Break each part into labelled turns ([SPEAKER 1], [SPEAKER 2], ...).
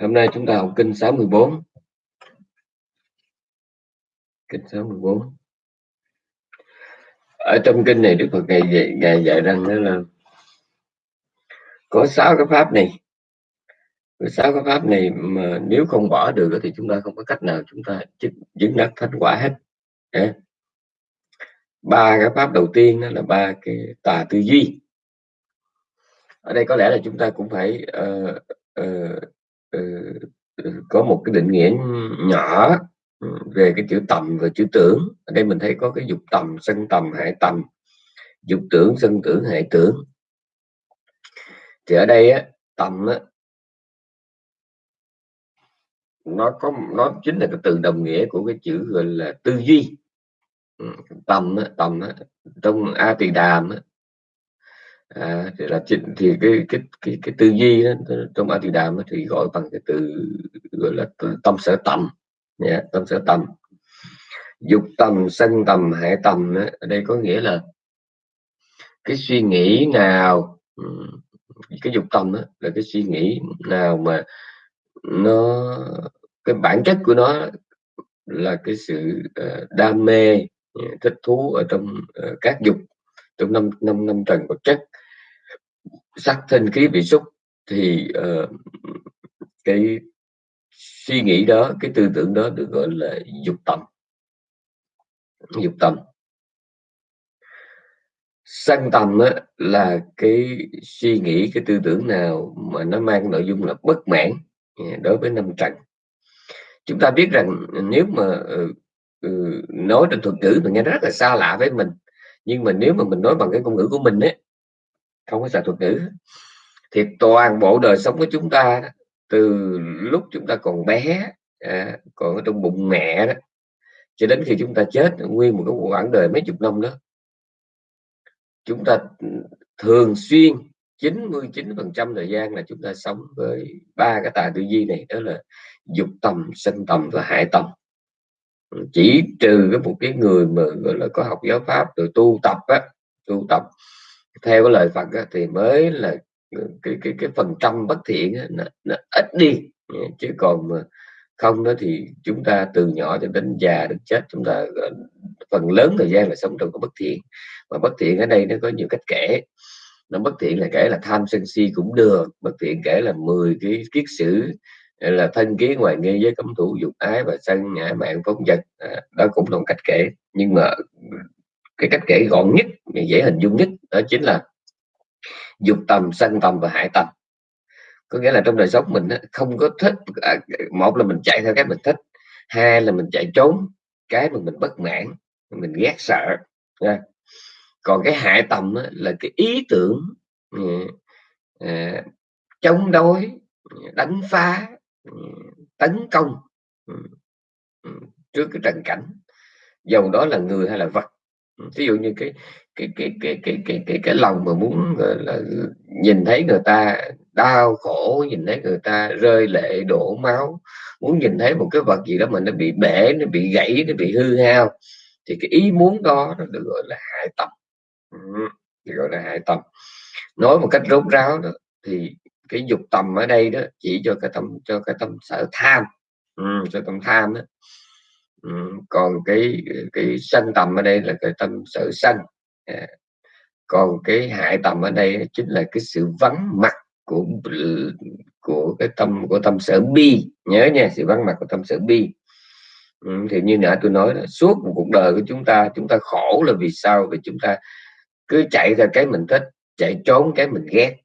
[SPEAKER 1] Hôm nay chúng ta học kinh 64. Kinh 64. Ở trong kinh này Đức Phật ngày dạy, ngày dạy rằng đó là có sáu cái pháp này. Có sáu cái pháp này mà nếu không bỏ được thì chúng ta không có cách nào chúng ta chứng đắc thành quả hết. Ba cái pháp đầu tiên đó là ba cái tà tư duy. Ở đây có lẽ là chúng ta cũng phải uh, uh, Ờ, ờ, có một cái định nghĩa nhỏ ừ, về cái chữ tầm và chữ tưởng. Ở đây mình thấy có cái dục tầm sân tầm hại tầm. Dục tưởng sân tưởng hại tưởng. Thì ở đây á, tầm á, nó có nó chính là cái từ đồng nghĩa của cái chữ gọi là tư duy. Ừ, tầm á, tầm á, trong a tỳ đàm á, à, thì là thì cái cái cái cái tư duy đó trong a tỳ đàm thì gọi bằng cái từ gọi là tâm sở tầm. Yeah, tâm sở tầm. Dục tầm sân tầm hệ tầm ở đây có nghĩa là cái suy nghĩ nào cái dục tâm đó, là cái suy nghĩ nào mà nó cái bản chất của nó là cái sự ờ, đam mê thích thú ở trong ờ, các dục trong năm năm năm trần vật chất sắc thân khí vị xúc thì uh, cái suy nghĩ đó cái tư tưởng đó được gọi là dục tâm. Dục tâm. Sân tâm á, là cái suy nghĩ cái tư tưởng nào mà nó mang nội dung là bất mãn à, đối với năm trần. Chúng ta biết rằng nếu mà uh, nói trên thuật ngữ mình nghe rất là xa lạ với mình nhưng mà nếu mà mình nói bằng cái ngôn ngữ của mình ấy không có xài thuật ngữ. Thì toàn bộ đời sống của chúng ta từ lúc chúng ta còn bé à, còn ở trong bụng mẹ đó cho đến khi chúng ta chết nguyên một cái quãng đời mấy chục năm đó chúng ta ừ, thường xuyên 99 phần trăm thời gian là chúng ta sống với ba cái tài tư duy này đó là dục tầm sân tầm và hại tầm chỉ trừ cái một cái người mà gọi là có học giáo pháp rồi tu tập á tu tập theo cái lời Phật á, thì mới là ừ, cái cái cái phần trăm bất thiện á, nó, nó ít đi. Ừ, chứ còn mà không đó thì chúng ta từ nhỏ cho đến già đến chết chúng ta ờ, phần lớn thời gian là sống trong cái bất thiện. Mà bất thiện ở đây nó có nhiều cách kể. Nó bất thiện là kể là tham sân si cũng được bất thiện kể là 10 cái kiết sử ờ, là thân kiến ngoài nghi với cấm thủ dục ái và sân ngã mạng phóng vật. À, đó cũng là một cách kể. Nhưng mà cái cách kể gọn nhất dễ hình dung nhất, đó chính là dục tầm sân tầm và hại tầm có nghĩa là trong đời sống mình không có thích à, một là mình chạy theo cái mình thích, hai là mình chạy trốn, cái mà mình bất mãn, mình ghét sợ, nha. còn cái hại tầm là cái ý tưởng ừ, à, chống đối, đánh phá ừ, tấn công ừ, trước cái trần cảnh dầu đó là người hay là vật ví dụ như cái cái cái cái cái cái cái cái lòng mà muốn là nhìn thấy người ta đau khổ nhìn thấy người ta rơi lệ đổ máu muốn nhìn thấy một cái vật gì đó mà nó bị bể nó bị gãy nó bị hư hao thì cái ý muốn đó nó được gọi là hại tâm. Được gọi là hại tâm. Nói một cách rốt ráo đó thì cái dục tầm ở đây đó chỉ cho cái tâm cho cái tâm sở tham. Ừ, cho tâm tham đó ừ, còn cái cái sanh tầm ở đây là cái tâm sở sanh. À, còn cái hại tầm ở đây chính là cái sự vắng mặt của của cái tâm của tâm sở bi. Nhớ nha sự vắng mặt của tâm sở bi. Ừ, thì như nãy tôi nói là suốt một cuộc đời của chúng ta chúng ta khổ là vì sao? Vì chúng ta cứ chạy theo cái mình thích chạy trốn cái mình ghét.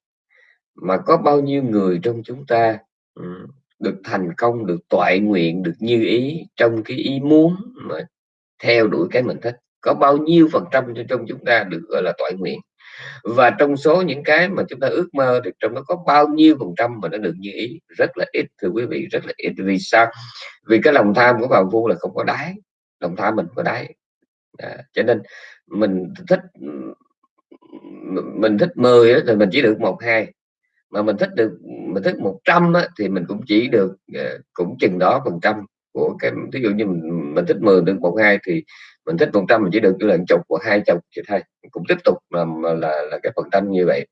[SPEAKER 1] Mà có bao nhiêu người trong chúng ta ừ, được thành công được toại nguyện được như ý trong cái ý muốn mà theo đuổi cái mình thích. Có bao nhiêu phần trăm trong chúng ta được gọi là toại nguyện. Và trong số những cái mà chúng ta ước mơ thì trong đó có bao nhiêu phần trăm mà nó được như ý. Rất là ít thưa quý vị rất là ít. Vì sao? Vì cái lòng tham của phạm phu là không có đáy. Lòng tham mình có đáy. À, cho nên mình thích mình thích 10 thì mình chỉ được một hai mà mình thích được mình thích 100 á, thì mình cũng chỉ được ờ, cũng chừng đó phần trăm của cái ví dụ như mình, mình thích 10 được một hai thì mình thích 100 mình chỉ được chỉ là chục hoặc hai chục thì thôi. Cũng tiếp tục là, là là cái phần trăm như vậy.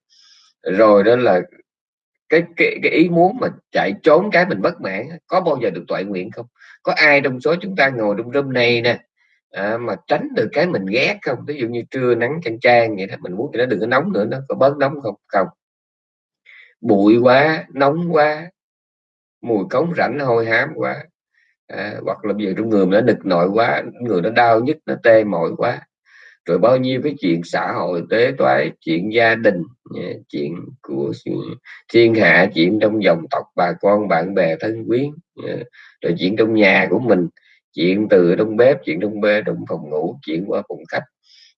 [SPEAKER 1] Rồi đó là cái cái cái ý muốn mà chạy trốn cái mình bất mãn có bao giờ được toại nguyện không? Có ai trong số chúng ta ngồi trong room này nè à, mà tránh được cái mình ghét không? Ví dụ như trưa nắng chang chang vậy đó mình muốn cho nó đừng có nóng nữa nó có bớt nóng không? Không bụi quá nóng quá mùi cống rảnh hôi hám quá. À, hoặc là bây giờ trong người nó nực nội quá người nó đau nhức nó tê mỏi quá. Rồi bao nhiêu cái chuyện xã hội tế toái chuyện gia đình chuyện của thiên hạ chuyện trong dòng tộc bà con bạn bè thân quyến rồi chuyện trong nhà của mình chuyện từ trong bếp chuyện trong bê trong phòng ngủ chuyện qua phòng khách.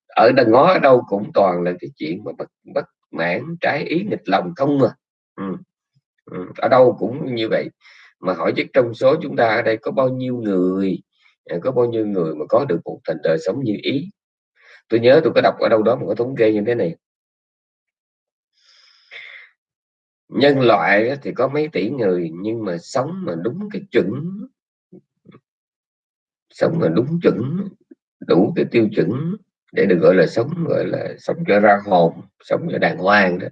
[SPEAKER 1] Ở đằng ngó ở đâu cũng toàn là cái chuyện mà bất, bất mãn trái ý nghịch lòng không mà ừ. Ừ. ở đâu cũng như vậy mà hỏi chứ trong số chúng ta ở đây có bao nhiêu người à, có bao nhiêu người mà có được một thành đời sống như ý tôi nhớ tôi có đọc ở đâu đó một cái thống kê như thế này nhân loại thì có mấy tỷ người, nhưng mà sống mà đúng cái chuẩn, sống mà đúng chuẩn, đủ cái tiêu chuẩn để được gọi là sống, gọi là sống cho ra hồn, sống cho đàng hoàng đó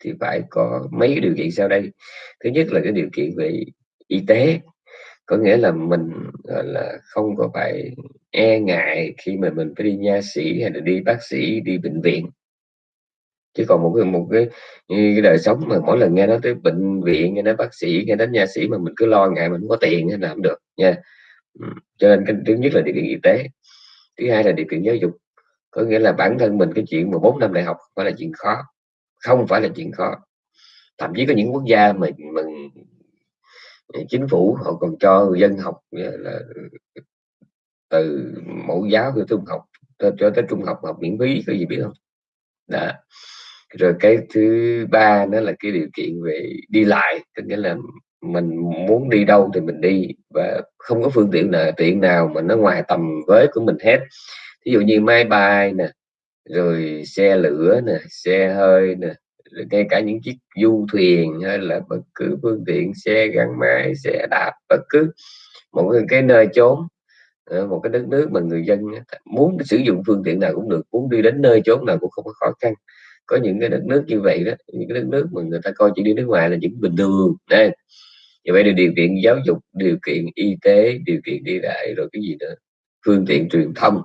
[SPEAKER 1] thì phải có mấy điều kiện sau đây. Thứ nhất là cái điều kiện về y tế có nghĩa là mình gọi là không có phải e ngại khi mà mình phải đi nha sĩ hay là đi bác sĩ đi bệnh viện. Chứ còn một cái một cái, cái đời sống mà mỗi lần nghe nói tới bệnh viện nghe nói bác sĩ nghe đến nha sĩ mà mình cứ lo ngại mình không có tiền hay làm được nha. Cho nên cái thứ nhất là điều kiện y tế thứ hai là điều kiện giáo dục. Có nghĩa là bản thân mình cái chuyện mà bốn năm đại học phải là chuyện khó không phải là chuyện khó. Thậm chí có những quốc gia mà mình chính phủ họ còn cho người dân học là từ mẫu giáo từ trung học, cho tới trung học học miễn phí, có gì biết không? Đó. Rồi cái thứ ba đó là cái điều kiện về đi lại, có nghĩa là mình muốn đi đâu thì mình đi và không có phương tiện nào tiện nào mà nó ngoài tầm với của mình hết. Ví dụ như máy bay nè rồi xe lửa nè, xe hơi nè, rồi ngay cả những chiếc du thuyền hay là bất cứ phương tiện xe gắn máy, xe đạp, bất cứ một cái nơi chốn ờ, một cái đất nước mà người dân muốn sử dụng phương tiện nào cũng được, muốn đi đến nơi chốn nào cũng không có khó khăn. Có những cái đất nước như vậy đó, những cái đất nước mà người ta coi chỉ đi nước ngoài là những bình thường đây như vậy là điều kiện giáo dục, điều kiện y tế, điều kiện đi lại, rồi cái gì nữa, phương tiện truyền thông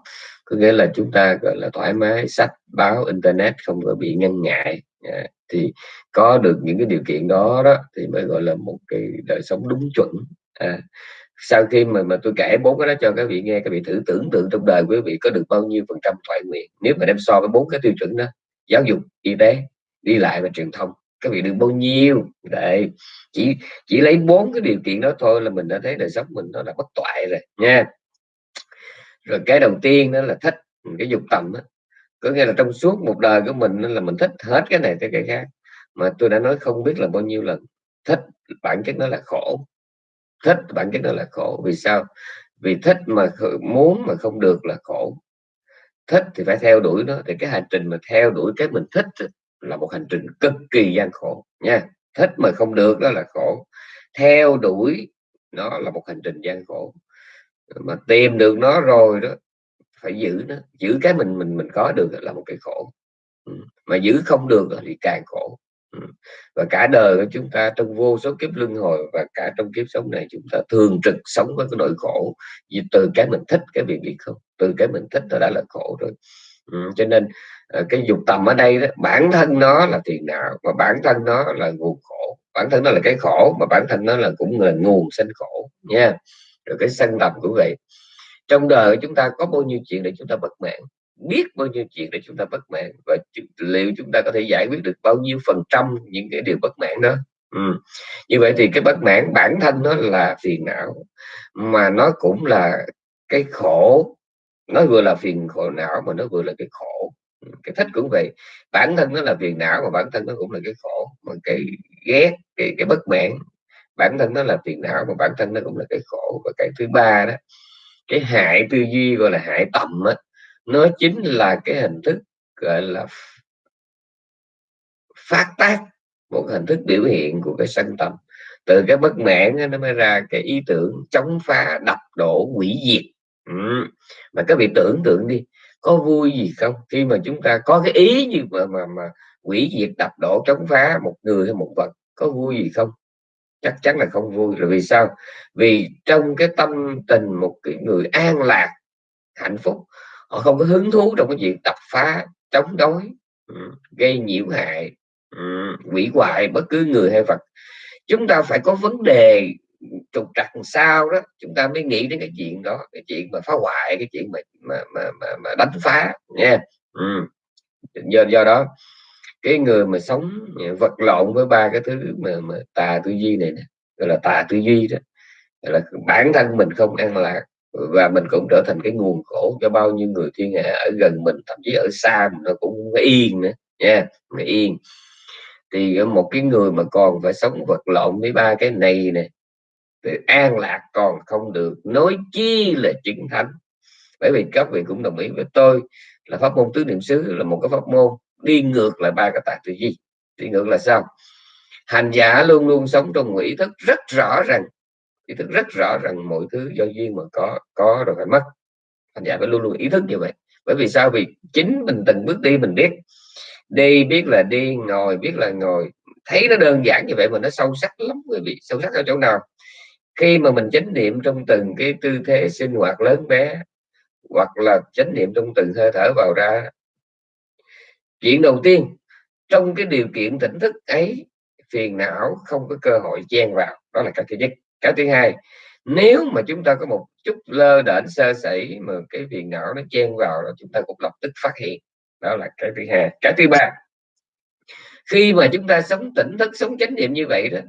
[SPEAKER 1] có nghĩa là chúng ta gọi là thoải mái sách báo internet không có bị ngăn ngại. À, thì có được những cái điều kiện đó đó thì mới gọi là một cái đời sống đúng chuẩn. À, sau khi mà mà tôi kể bốn cái đó cho các vị nghe các vị thử tưởng tượng trong đời quý vị có được bao nhiêu phần trăm thoại nguyện. Nếu mà đem so với bốn cái tiêu chuẩn đó giáo dục y tế đi lại và truyền thông các vị được bao nhiêu? Để chỉ chỉ lấy bốn cái điều kiện đó thôi là mình đã thấy đời sống mình nó là bất toại rồi nha rồi cái đầu tiên đó là thích cái dục tầm đó. có nghĩa là trong suốt một đời của mình là mình thích hết cái này tới cái khác. Mà tôi đã nói không biết là bao nhiêu lần, thích bản chất nó là khổ. Thích bản chất nó là khổ. Vì sao? Vì thích mà muốn mà không được là khổ. Thích thì phải theo đuổi nó. Thì cái hành trình mà theo đuổi cái mình thích là một hành trình cực kỳ gian khổ nha. Thích mà không được đó là khổ. Theo đuổi nó là một hành trình gian khổ mà tìm được nó rồi đó, phải giữ nó, giữ cái mình mình mình có được là một cái khổ. Ừ, mà giữ không được thì càng khổ. Ừ, và cả đời của chúng ta trong vô số kiếp luân hồi và cả trong kiếp sống này chúng ta thường trực sống với cái nỗi khổ. Vì từ cái mình thích cái việc gì không, từ cái mình thích nó đã là khổ rồi. Ừ. cho nên ờ, cái dục tầm ở đây đó, bản thân nó là tiền não và bản thân nó là nguồn khổ. Bản thân nó là cái khổ mà bản thân nó là cũng là nguồn sinh khổ nha rồi cái sân tầm cũng vậy. Trong đời chúng ta có bao nhiêu chuyện để chúng ta bất mãn? Biết bao nhiêu chuyện để chúng ta bất mãn? Và liệu chúng ta có thể giải quyết được bao nhiêu phần trăm những cái điều bất mãn đó? Ừ. như vậy thì cái bất mãn bản thân nó là phiền não, mà nó cũng là cái khổ. Nó vừa là phiền khổ não mà nó vừa là cái khổ. Cái thích cũng vậy. Bản thân nó là phiền não mà bản thân nó cũng là cái khổ. Mà cái ghét, cái cái bất mãn bản thân nó là phiền não mà bản thân nó cũng là cái khổ. Và cái thứ ba đó cái hại tư duy gọi là hại tầm á nó chính là cái hình thức gọi là phát tác một hình thức biểu hiện của cái sân tâm. Từ cái bất mãn nó mới ra cái ý tưởng chống phá đập đổ hủy diệt. Ừ. mà các vị tưởng tượng đi có vui gì không? Khi mà chúng ta có cái ý như mà mà, mà hủy diệt đập đổ chống phá một người hay một vật có vui gì không? Chắc chắn là không vui. Là vì sao? Vì trong cái tâm tình một cái người an lạc hạnh phúc họ không có hứng thú trong cái việc đập phá chống đối ừ, gây nhiễu hại ừ, quỷ hoại bất cứ người hay vật. Chúng ta phải có vấn đề trục trặc sao đó chúng ta mới nghĩ đến cái chuyện đó cái chuyện mà phá hoại cái chuyện mà mà mà mà, mà đánh phá nha ừ. do do đó cái người mà sống vật lộn với ba cái thứ mà, mà tà tư duy này nè gọi là tà tư duy đó gọi là bản thân mình không an lạc và mình cũng trở thành cái nguồn khổ cho bao nhiêu người thiên hạ ở gần mình thậm chí ở xa mình nó cũng yên nữa nha yeah, yên. Thì một cái người mà còn phải sống vật lộn với ba cái này nè thì an lạc còn không được nói chi là chứng thánh. Bởi vì các vị cũng đồng ý với tôi là pháp môn tứ niệm xứ là một cái pháp môn đi ngược lại ba cái tạc tư duy. Đi ngược là sao? Hành giả luôn luôn sống trong ý thức rất rõ rằng ý thức rất rõ rằng mọi thứ do duyên mà có có rồi phải mất. Hành giả phải luôn luôn ý thức như vậy. Bởi vì sao? Vì chính mình từng bước đi mình biết. Đi biết là đi, ngồi biết là ngồi. Thấy nó đơn giản như vậy mà nó sâu sắc lắm, quý vị. Sâu sắc ở chỗ nào? Khi mà mình chánh niệm trong từng cái tư thế sinh hoạt lớn bé, hoặc là chánh niệm trong từng hơi thở vào ra chuyện đầu tiên trong cái điều kiện tỉnh thức ấy phiền não không có cơ hội chen vào. Đó là cái thứ nhất. Cái thứ hai nếu mà chúng ta có một chút lơ đễnh sơ sẩy mà cái phiền não nó chen vào là chúng ta cũng lập tức phát hiện. Đó là cái thứ hai. Cái thứ ba khi mà chúng ta sống tỉnh thức sống chánh niệm như vậy đó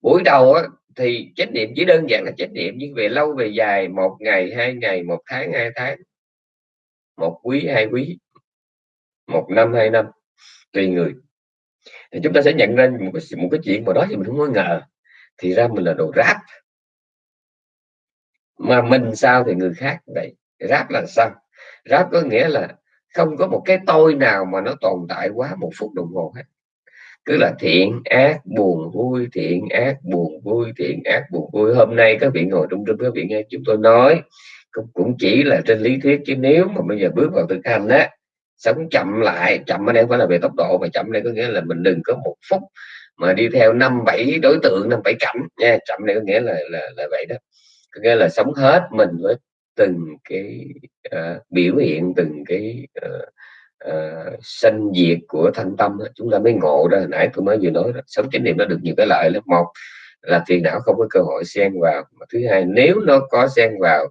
[SPEAKER 1] buổi đầu á, thì chánh niệm chỉ đơn giản là chánh niệm nhưng về lâu về dài một ngày hai ngày một tháng hai tháng một quý hai quý một năm hai năm tùy người. Thì chúng ta sẽ nhận ra một cái một cái chuyện mà đó thì mình không có ngờ. Thì ra mình là đồ ráp. Mà mình sao thì người khác vậy? Ráp là sao ráp có nghĩa là không có một cái tôi nào mà nó tồn tại quá một phút đồng hồ hết. Cứ là thiện ác buồn vui thiện ác buồn vui thiện ác buồn vui. Hôm nay các vị ngồi trong trung các vị nghe chúng tôi nói cũng, cũng chỉ là trên lý thuyết chứ nếu mà bây giờ bước vào thực hành á sống chậm lại chậm ở đây không phải là về tốc độ mà chậm đây có nghĩa là mình đừng có một phút mà đi theo năm bảy đối tượng năm bảy cảnh nha. Chậm đây có nghĩa là là, là vậy đó. Có nghĩa là sống hết mình với từng cái uh, biểu hiện từng cái uh, uh, sanh diệt của thanh tâm chúng ta mới ngộ ra nãy tôi mới vừa nói đó, sống chánh niệm nó được nhiều cái lợi lớp một là phiền não không có cơ hội xen vào mà thứ hai nếu nó có xen vào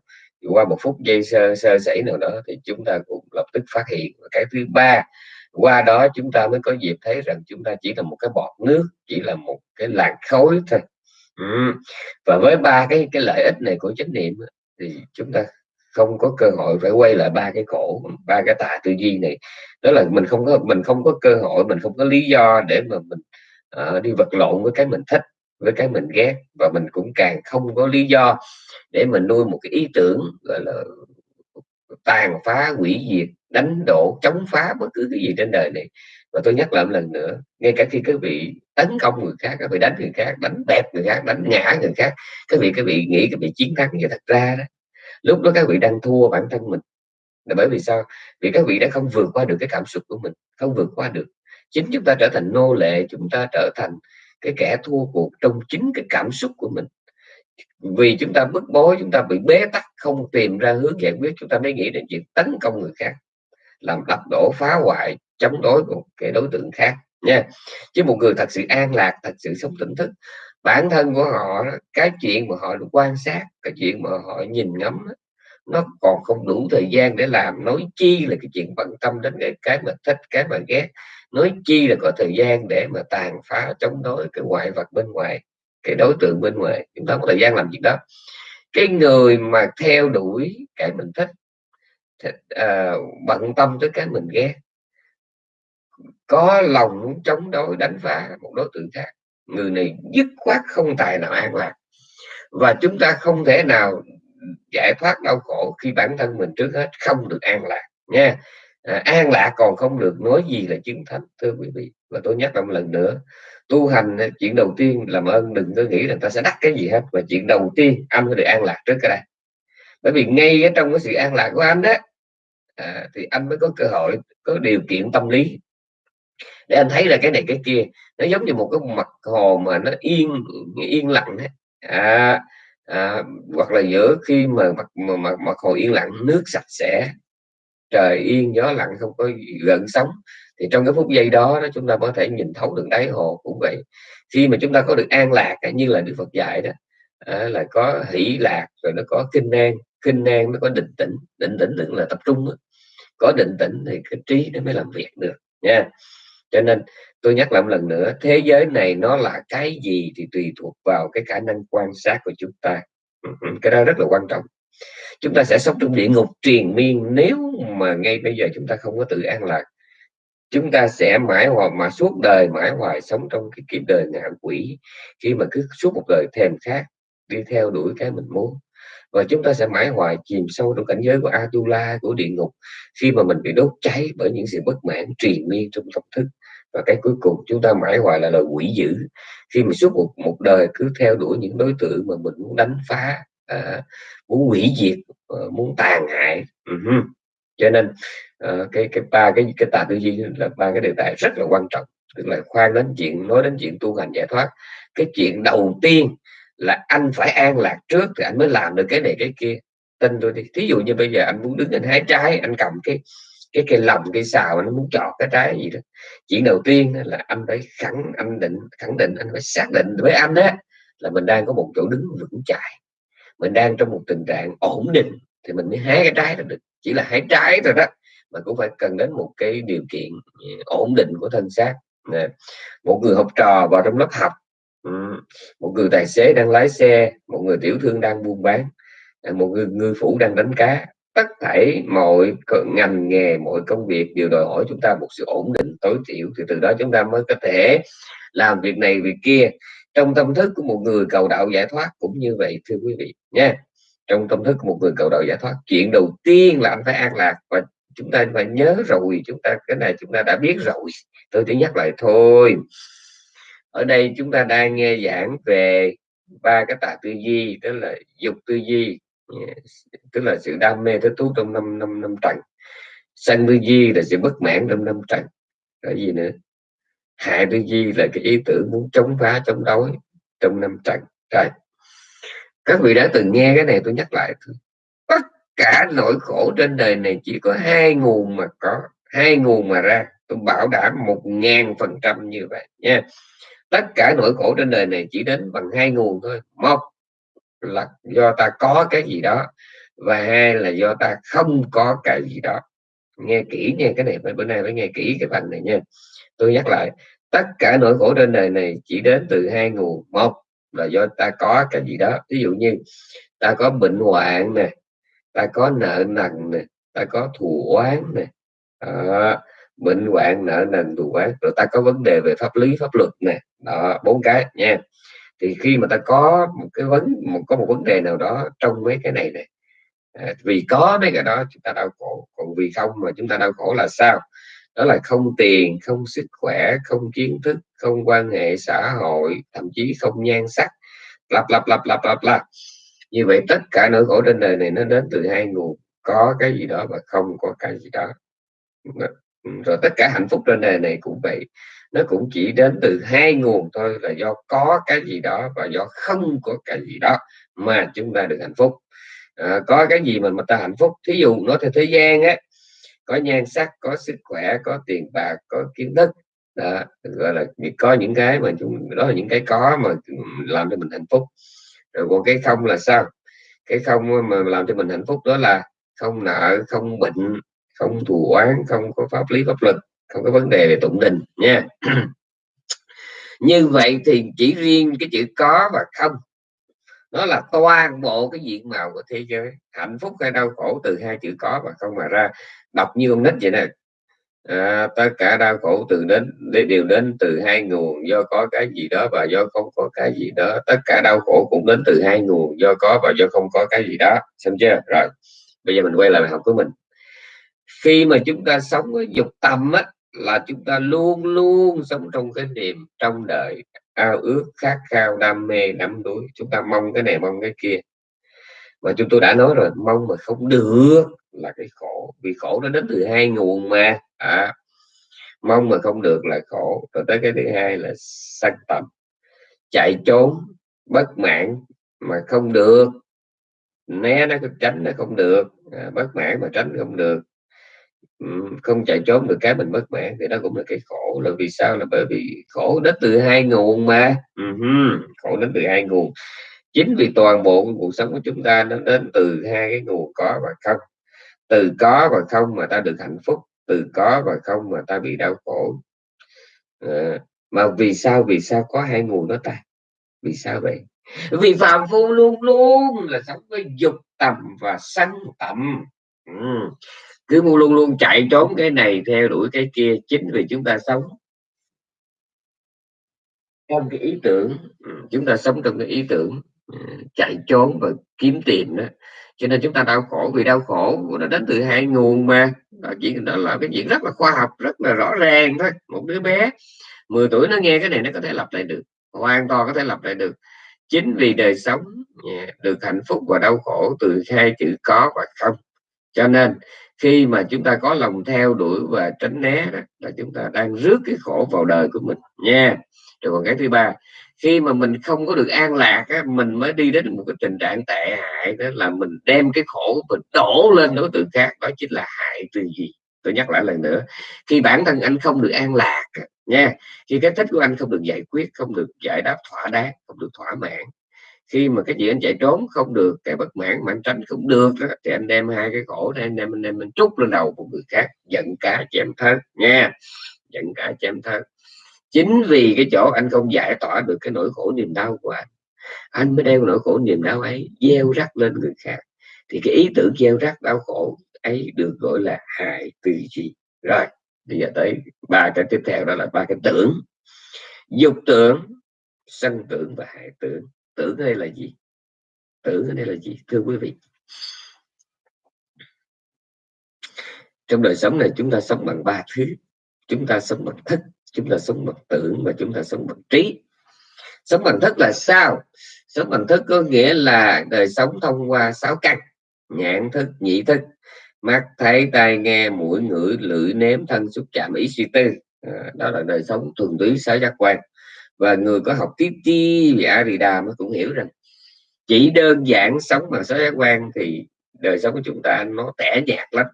[SPEAKER 1] qua một phút giây sơ sơ sẩy nào đó thì chúng ta cũng lập tức phát hiện. Và cái thứ ba qua đó chúng ta mới có dịp thấy rằng chúng ta chỉ là một cái bọt nước chỉ là một cái làn khối thôi. Ừ. và với ba cái cái lợi ích này của chánh niệm thì chúng ta không có cơ hội phải quay lại ba cái cổ ba cái tà tư duy này. Đó là mình không có mình không có cơ hội mình không có lý do để mà mình uh, đi vật lộn với cái mình thích với cái mình ghét và mình cũng càng không có lý do để mình nuôi một cái ý tưởng, gọi là, tàn phá, hủy diệt, đánh đổ, chống phá bất cứ cái gì trên đời này. Và tôi nhắc lại một lần nữa, ngay cả khi các vị tấn công người khác các vị đánh người khác, đánh bẹp người khác, đánh ngã người khác các vị các vị nghĩ các vị chiến thắng nhưng thật ra đó, lúc đó các vị đang thua bản thân mình. Là bởi vì sao? Vì các vị đã không vượt qua được cái cảm xúc của mình, không vượt qua được. Chính chúng ta trở thành nô lệ, chúng ta trở thành cái kẻ thua cuộc trong chính cái cảm xúc của mình. Vì chúng ta bức bối, chúng ta bị bế tắc, không tìm ra hướng giải quyết, chúng ta mới nghĩ đến chuyện tấn công người khác, làm đập đổ, phá hoại, chống đối một cái đối tượng khác, nha. Chứ một người thật sự an lạc, thật sự sống tỉnh thức, bản thân của họ cái chuyện mà họ quan sát, cái chuyện mà họ nhìn ngắm nó còn không đủ thời gian để làm, nói chi là cái chuyện bận tâm đến cái cái mà thích, cái mà ghét nói chi là có thời gian để mà tàn phá chống đối cái ngoại vật bên ngoài cái đối tượng bên ngoài. Chúng ta có thời gian làm việc đó. Cái người mà theo đuổi cái mình thích uh, bận tâm tới cái mình ghét có lòng muốn chống đối đánh phá một đối tượng khác người này dứt khoát không tài nào an lạc. Và chúng ta không thể nào giải thoát đau khổ khi bản thân mình trước hết không được an lạc nha à, an lạc còn không được nói gì là chứng thánh thưa quý vị. Và tôi nhắc lại một lần nữa tu hành à, chuyện đầu tiên làm ơn đừng có nghĩ là ta sẽ đắc cái gì hết và chuyện đầu tiên anh phải được an lạc trước cái đây. Bởi vì ngay ở trong cái sự an lạc của anh đó à, thì anh mới có cơ hội có điều kiện tâm lý. Để anh thấy là cái này cái kia nó giống như một cái mặt hồ mà nó yên yên lặng ấy. À, à, hoặc là giữa khi mà mặt mà, mà, mặt hồ yên lặng nước sạch sẽ trời yên gió lặng không có gợn sóng. Thì trong cái phút giây đó, đó chúng ta có thể nhìn thấu được đáy hồ cũng vậy. Khi mà chúng ta có được an lạc à, như là Đức Phật dạy đó à, là có hỷ lạc rồi nó có kinh an kinh an nó có định tĩnh. Định tĩnh tức là tập trung đó. có định tĩnh thì cái trí nó mới làm việc được nha. Cho nên tôi nhắc lại một lần nữa thế giới này nó là cái gì thì tùy thuộc vào cái khả năng quan sát của chúng ta. Ừ, ừ, cái đó rất là quan trọng chúng ta sẽ sống trong địa ngục triền miên. Nếu mà ngay bây giờ chúng ta không có tự an lạc, chúng ta sẽ mãi hoài, mà suốt đời mãi hoài sống trong cái kiếp đời ngạ quỷ. Khi mà cứ suốt một đời thèm khát, đi theo đuổi cái mình muốn. Và chúng ta sẽ mãi hoài chìm sâu trong cảnh giới của Atula, của địa ngục, khi mà mình bị đốt cháy bởi những sự bất mãn truyền miên trong tâm thức. Và cái cuối cùng, chúng ta mãi hoài là lời quỷ dữ. Khi mà suốt một một đời cứ theo đuổi những đối tượng mà mình muốn đánh phá Ờ, muốn hủy diệt uh, muốn tàn hại. Ừ uh -huh. cho nên uh, cái cái ba cái cái tà tư duy là ba cái đề tài rất là quan trọng. Tức là khoan đến chuyện nói đến chuyện tu hành giải thoát. Cái chuyện đầu tiên là anh phải an lạc trước thì anh mới làm được cái này cái kia. Tin tôi đi. Thí dụ như bây giờ anh muốn đứng anh hái trái anh cầm cái cái cây lồng cây xào nó muốn chọt cái trái gì đó. Chuyện đầu tiên là anh phải khẳng anh định khẳng định anh phải xác định với anh đó là mình đang có một chỗ đứng vững chãi mình đang trong một tình trạng ổn định thì mình mới hái cái trái là được. Chỉ là hái trái thôi đó, mà cũng phải cần đến một cái điều kiện ừ, ổn định của thân xác. Một người học trò vào trong lớp học ừ, một người tài xế đang lái xe, một người tiểu thương đang buôn bán một người ngư phủ đang đánh cá, tất thảy mọi ngành nghề, mọi công việc đều đòi hỏi chúng ta một sự ổn định, tối thiểu thì từ đó chúng ta mới có thể làm việc này việc kia trong tâm thức của một người cầu đạo giải thoát cũng như vậy, thưa quý vị, nha. Trong tâm thức của một người cầu đạo giải thoát, chuyện đầu tiên là anh phải an lạc và chúng ta phải nhớ rồi, chúng ta, cái này chúng ta đã biết rồi. Tôi chỉ nhắc lại thôi. Ở đây chúng ta đang nghe giảng về ba cái tà tư duy đó là dục tư duy tức là sự đam mê thích thú trong năm năm năm trần. Sân tư duy là sự bất mãn trong năm trần. Cái gì nữa? Hại tư duy là cái ý tưởng muốn chống phá, chống đối trong năm trần rồi các vị đã từng nghe cái này, tôi nhắc lại thôi tất cả nỗi khổ trên đời này chỉ có hai nguồn mà có, hai nguồn mà ra. Tôi bảo đảm một ngàn phần trăm như vậy, nha. Tất cả nỗi khổ trên đời này chỉ đến bằng hai nguồn thôi. Một là do ta có cái gì đó và hai là do ta không có cái gì đó. Nghe kỹ nha cái này phải bữa nay phải nghe kỹ cái phần này, nha tôi nhắc lại tất cả nỗi khổ trên đời này chỉ đến từ hai nguồn. Một là do ta có cái gì đó ví dụ như ta có bệnh hoạn nè ta có nợ nần nè ta có thù oán nè à, bệnh hoạn nợ nần thù oán rồi ta có vấn đề về pháp lý pháp luật nè đó bốn cái nha. Thì khi mà ta có một cái vấn một có một vấn đề nào đó trong mấy cái này này à, vì có mấy cái đó chúng ta đau khổ còn vì không mà chúng ta đau khổ là sao? Đó là không tiền không sức khỏe không kiến thức không quan hệ xã hội thậm chí không nhan sắc. Lặp lặp lặp lặp lặp lặp. Như vậy tất cả nỗi khổ trên đời này nó đến từ hai nguồn có cái gì đó và không có cái gì đó. Rồi tất cả hạnh phúc trên đời này cũng vậy. Nó cũng chỉ đến từ hai nguồn thôi là do có cái gì đó và do không có cái gì đó mà chúng ta được hạnh phúc. À, có cái gì mà mà ta hạnh phúc? Thí dụ nói theo thế gian á có nhan sắc có sức khỏe có tiền bạc có kiến thức. Đó, gọi là có những cái mà chúng đó là những cái có mà làm cho mình hạnh phúc. Rồi còn cái không là sao? Cái không mà làm cho mình hạnh phúc đó là không nợ không bệnh không thù oán không có pháp lý pháp luật không có vấn đề về tụng đình nha. Như vậy thì chỉ riêng cái chữ có và không nó là toàn bộ cái diện mạo của thế giới. Hạnh phúc hay đau khổ từ hai chữ có và không mà ra. Đọc như ông nít vậy nè. À, tất cả đau khổ từ đến đều đến từ hai nguồn. Do có cái gì đó và do không có cái gì đó. Tất cả đau khổ cũng đến từ hai nguồn. Do có và do không có cái gì đó. Xem chưa? Rồi bây giờ mình quay lại bài học của mình. Khi mà chúng ta sống với dục tâm á là chúng ta luôn luôn sống trong cái niềm trong đời ao ước khát khao đam mê đắm đuối. Chúng ta mong cái này mong cái kia. Mà chúng tôi đã nói rồi mong mà không được là cái khổ. Vì khổ nó đến từ hai nguồn mà. À, mong mà không được là khổ. Rồi tới cái thứ hai là sân tầm. Chạy trốn bất mãn mà không được. Né nó tránh nó không được. À, bất mãn mà tránh không được. Ừ, không chạy trốn được cái mình mất mãn thì đó cũng là cái khổ. Là vì sao? Là bởi vì khổ đến từ hai nguồn mà. Uh-huh. khổ đến từ hai nguồn. Chính vì toàn bộ cuộc sống của chúng ta nó đến từ hai cái nguồn có và không. Từ có và không mà ta được hạnh phúc từ có và không mà ta bị đau khổ. À, mà vì sao? Vì sao có hai nguồn đó ta? Vì sao vậy? Vì phạm phu luôn luôn là sống với dục tầm và sân tầm. Ừ cứ luôn luôn chạy trốn cái này theo đuổi cái kia chính vì chúng ta sống. Trong cái ý tưởng ừ, chúng ta sống trong cái ý tưởng ừ, chạy trốn và kiếm tiền đó. Cho nên chúng ta đau khổ vì đau khổ nó đến từ hai nguồn mà. Đó, chỉ đó là cái chuyện rất là khoa học rất là rõ ràng thôi. Một đứa bé 10 tuổi nó nghe cái này nó có thể lập lại được. Hoàn toàn có thể lập lại được. Chính vì đời sống được hạnh phúc và đau khổ từ hai chữ có và không. Cho nên khi mà chúng ta có lòng theo đuổi và tránh né đó, là chúng ta đang rước cái khổ vào đời của mình nha. Rồi còn cái thứ ba khi mà mình không có được an lạc á, mình mới đi đến một cái tình trạng tệ hại đó là mình đem cái khổ mình đổ lên đối tượng khác đó chính là hại từ gì? Tôi nhắc lại lần nữa khi bản thân anh không được an lạc nha khi cái thích của anh không được giải quyết không được giải đáp thỏa đáng không được thỏa mãn khi mà cái gì anh chạy trốn không được cái bất mãn mà anh tranh không được đó, thì anh đem hai cái khổ này anh đem anh đem mình trút lên đầu của người khác giận cá chém thớt nha giận cá chém thớt. Chính vì cái chỗ anh không giải tỏa được cái nỗi khổ niềm đau của anh anh mới đeo nỗi khổ niềm đau ấy gieo rắc lên người khác. Thì cái ý tưởng gieo rắc đau khổ ấy được gọi là hại tư duy. Rồi bây giờ tới ba cái tiếp theo đó là ba cái tưởng. Dục tưởng sân tưởng và hại tưởng tưởng đây là gì? Tưởng ở đây là gì? Thưa quý vị. Trong đời sống này chúng ta sống bằng ba thứ. Chúng ta sống bằng thức chúng ta sống bằng tưởng và chúng ta sống bằng trí. Sống bằng thức là sao? Sống bằng thức có nghĩa là đời sống thông qua sáu căn. Nhãn thức nhị thức. Mắt thấy tai nghe mũi ngửi lưỡi nếm thân xúc chạm ý suy tư. À, đó là đời sống thuần túy sáu giác quan và người có học tiếp chi về Arida mới cũng hiểu rằng chỉ đơn giản sống bằng sáu giác quan thì đời sống của chúng ta nó tẻ nhạt lắm.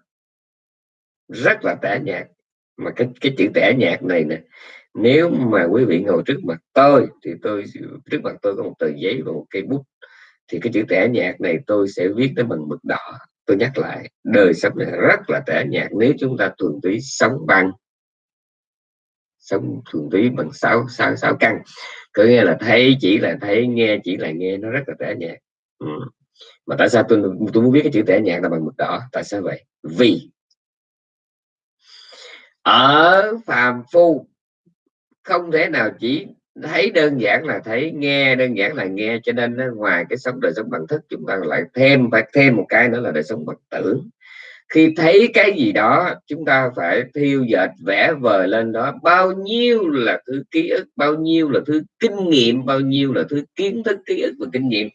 [SPEAKER 1] Rất là tẻ nhạt. Mà cái cái chữ tẻ nhạt này nè, nếu mà quý vị ngồi trước mặt tôi thì tôi, trước mặt tôi có một tờ giấy và một cây bút. Thì cái chữ tẻ nhạt này tôi sẽ viết nó bằng mực đỏ. Tôi nhắc lại, đời sống này rất là tẻ nhạt nếu chúng ta thuần túy sống bằng sống thuần túy bằng sáu sáu sáu căn có nghĩa là thấy chỉ là thấy, nghe chỉ là nghe, nó rất là tẻ nhạt. Ừ. mà tại sao tôi tôi muốn viết cái chữ tẻ nhạt là bằng mực đỏ? Tại sao vậy? Vì ở phàm phu, không thể nào chỉ thấy đơn giản là thấy, nghe đơn giản là nghe, cho nên ngoài cái sống đời sống bằng thức chúng ta lại thêm, phải thêm một cái nữa là đời sống bằng tưởng khi thấy cái gì đó chúng ta phải thiêu dệt vẽ vời lên đó. Bao nhiêu là thứ ký ức bao nhiêu là thứ kinh nghiệm bao nhiêu là thứ kiến thức ký ức và kinh nghiệm.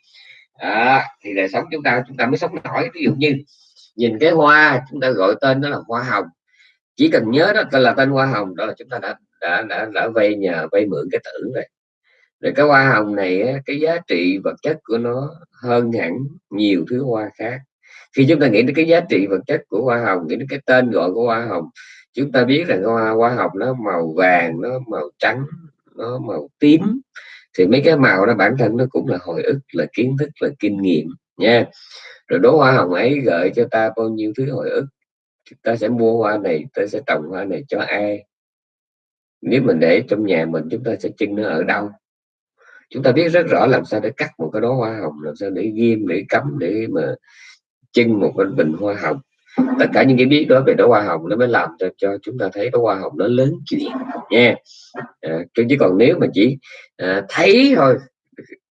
[SPEAKER 1] À, thì đời sống chúng ta chúng ta mới sống nổi. Ví dụ như nhìn cái hoa chúng ta gọi tên đó là hoa hồng. Chỉ cần nhớ đó tên là tên hoa hồng đó là chúng ta đã đã đã đã vay nhờ vay mượn cái tưởng rồi. Rồi cái hoa hồng này cái giá trị vật chất của nó hơn hẳn nhiều thứ hoa khác khi chúng ta nghĩ đến cái giá trị vật chất của hoa hồng, nghĩ đến cái tên gọi của hoa hồng, chúng ta biết rằng hoa hoa hồng nó màu vàng, nó màu trắng, nó màu tím. Thì mấy cái màu đó bản thân nó cũng là hồi ức, là kiến thức, là kinh nghiệm, nha. Rồi đố hoa hồng ấy gợi cho ta bao nhiêu thứ hồi ức ta sẽ mua hoa này, ta sẽ trồng hoa này cho ai? Nếu mình để trong nhà mình, chúng ta sẽ trưng nó ở đâu? Chúng ta biết rất rõ làm sao để cắt một cái đó hoa hồng, làm sao để ghim, để cấm để mà chân một cái bình hoa hồng. Tất cả những cái biết đó về đó hoa hồng nó mới làm cho, cho chúng ta thấy đó hoa hồng nó lớn chuyện nha. À, chứ còn nếu mà chỉ à, thấy thôi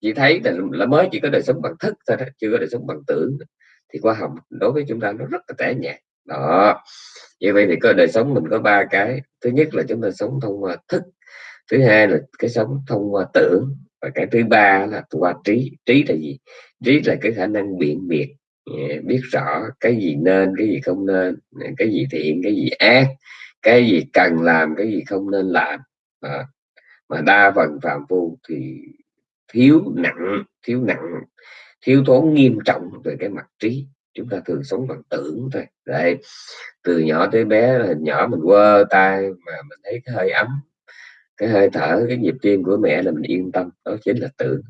[SPEAKER 1] chỉ thấy là, là mới chỉ có đời sống bằng thức thôi đó, chưa có đời sống bằng tưởng. Thì hoa hồng đối với chúng ta nó rất là tẻ nhạt đó. Như vậy thì có đời sống mình có ba cái. Thứ nhất là chúng ta sống thông qua thức thứ hai là cái sống thông qua tưởng và cái thứ ba là qua trí. Trí là gì? Trí là cái khả năng biện biệt biết rõ cái gì nên cái gì không nên cái gì thiện cái gì ác cái gì cần làm cái gì không nên làm. À, mà đa phần phạm phu thì thiếu nặng thiếu nặng thiếu thốn nghiêm trọng về cái mặt trí. Chúng ta thường sống bằng tưởng thôi. Đấy từ nhỏ tới bé là nhỏ mình quơ tay mà mình thấy cái hơi ấm cái hơi thở cái nhịp tim của mẹ là mình yên tâm đó chính là tưởng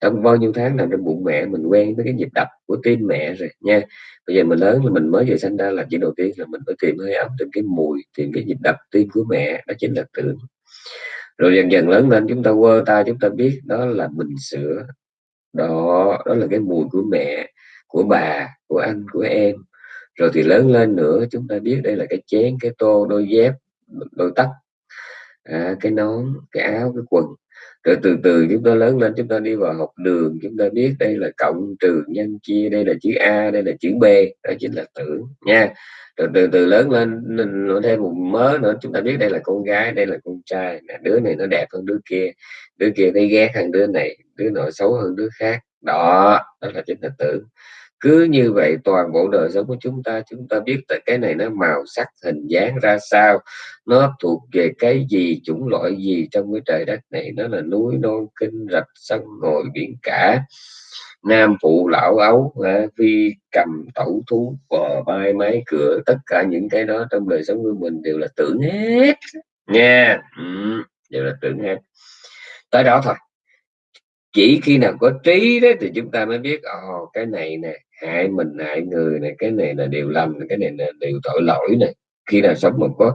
[SPEAKER 1] trong bao nhiêu tháng nằm trong bụng mẹ mình quen với cái nhịp đập của tim mẹ rồi nha. Bây giờ mình lớn là mình mới về sinh ra là chuyện đầu tiên là mình phải tìm hơi ấm tìm cái mùi tìm cái nhịp đập tim của mẹ đó chính là tưởng. Rồi dần dần lớn lên chúng ta quơ tay chúng ta biết đó là bình sữa. Đó đó là cái mùi của mẹ của bà của anh của em. Rồi thì lớn lên nữa chúng ta biết đây là cái chén cái tô đôi dép đôi tất à, cái nón cái áo cái quần rồi từ từ, chúng ta lớn lên chúng ta đi vào học đường, chúng ta biết đây là cộng trừ nhân chia, đây là chữ a, đây là chữ b, đó chính là tưởng nha. Rồi từ từ lớn lên nó thêm một mớ nữa, chúng ta biết đây là con gái, đây là con trai đứa này nó đẹp hơn đứa kia đứa kia thấy ghét hơn đứa này, đứa nội xấu hơn đứa khác, đó đó là chính là tưởng cứ như vậy toàn bộ đời sống của chúng ta chúng ta biết tại cái này nó màu sắc hình dáng ra sao nó thuộc về cái gì chủng loại gì trong cái trời đất này nó là núi non kinh rạch sông ngồi biển cả. Nam phụ lão ấu vi cầm tẩu thú bò bay máy cửa tất cả những cái đó trong đời sống của mình đều là tưởng hết nha. Ừ, đều là tưởng hết. Tới đó thôi. Chỉ khi nào có trí đó thì chúng ta mới biết ồ cái này nè hại mình hại người này, cái này là điều lầm, cái này là điều tội lỗi này. Khi nào sống mà có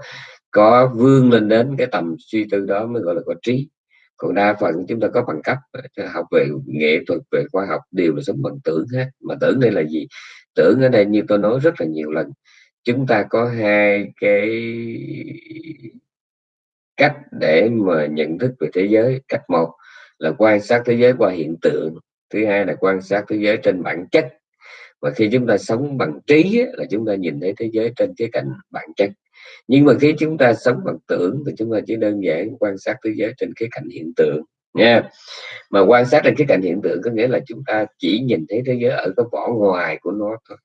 [SPEAKER 1] có vươn lên đến cái tầm suy tư đó mới gọi là có trí. Còn đa phần chúng ta có bằng cấp học về nghệ thuật, về khoa học đều là sống bằng tưởng hết. Mà tưởng đây là gì? Tưởng ở đây như tôi nói rất là nhiều lần, chúng ta có hai cái cách để mà nhận thức về thế giới. Cách một là quan sát thế giới qua hiện tượng, thứ hai là quan sát thế giới trên bản chất và khi chúng ta sống bằng trí là chúng ta nhìn thấy thế giới trên cái cạnh bản chất. Nhưng mà khi chúng ta sống bằng tưởng, thì chúng ta chỉ đơn giản quan sát thế giới trên cái cạnh hiện tượng, nha. Mà quan sát trên cái cạnh hiện tượng có nghĩa là chúng ta chỉ nhìn thấy thế giới ở cái vỏ ngoài của nó thôi.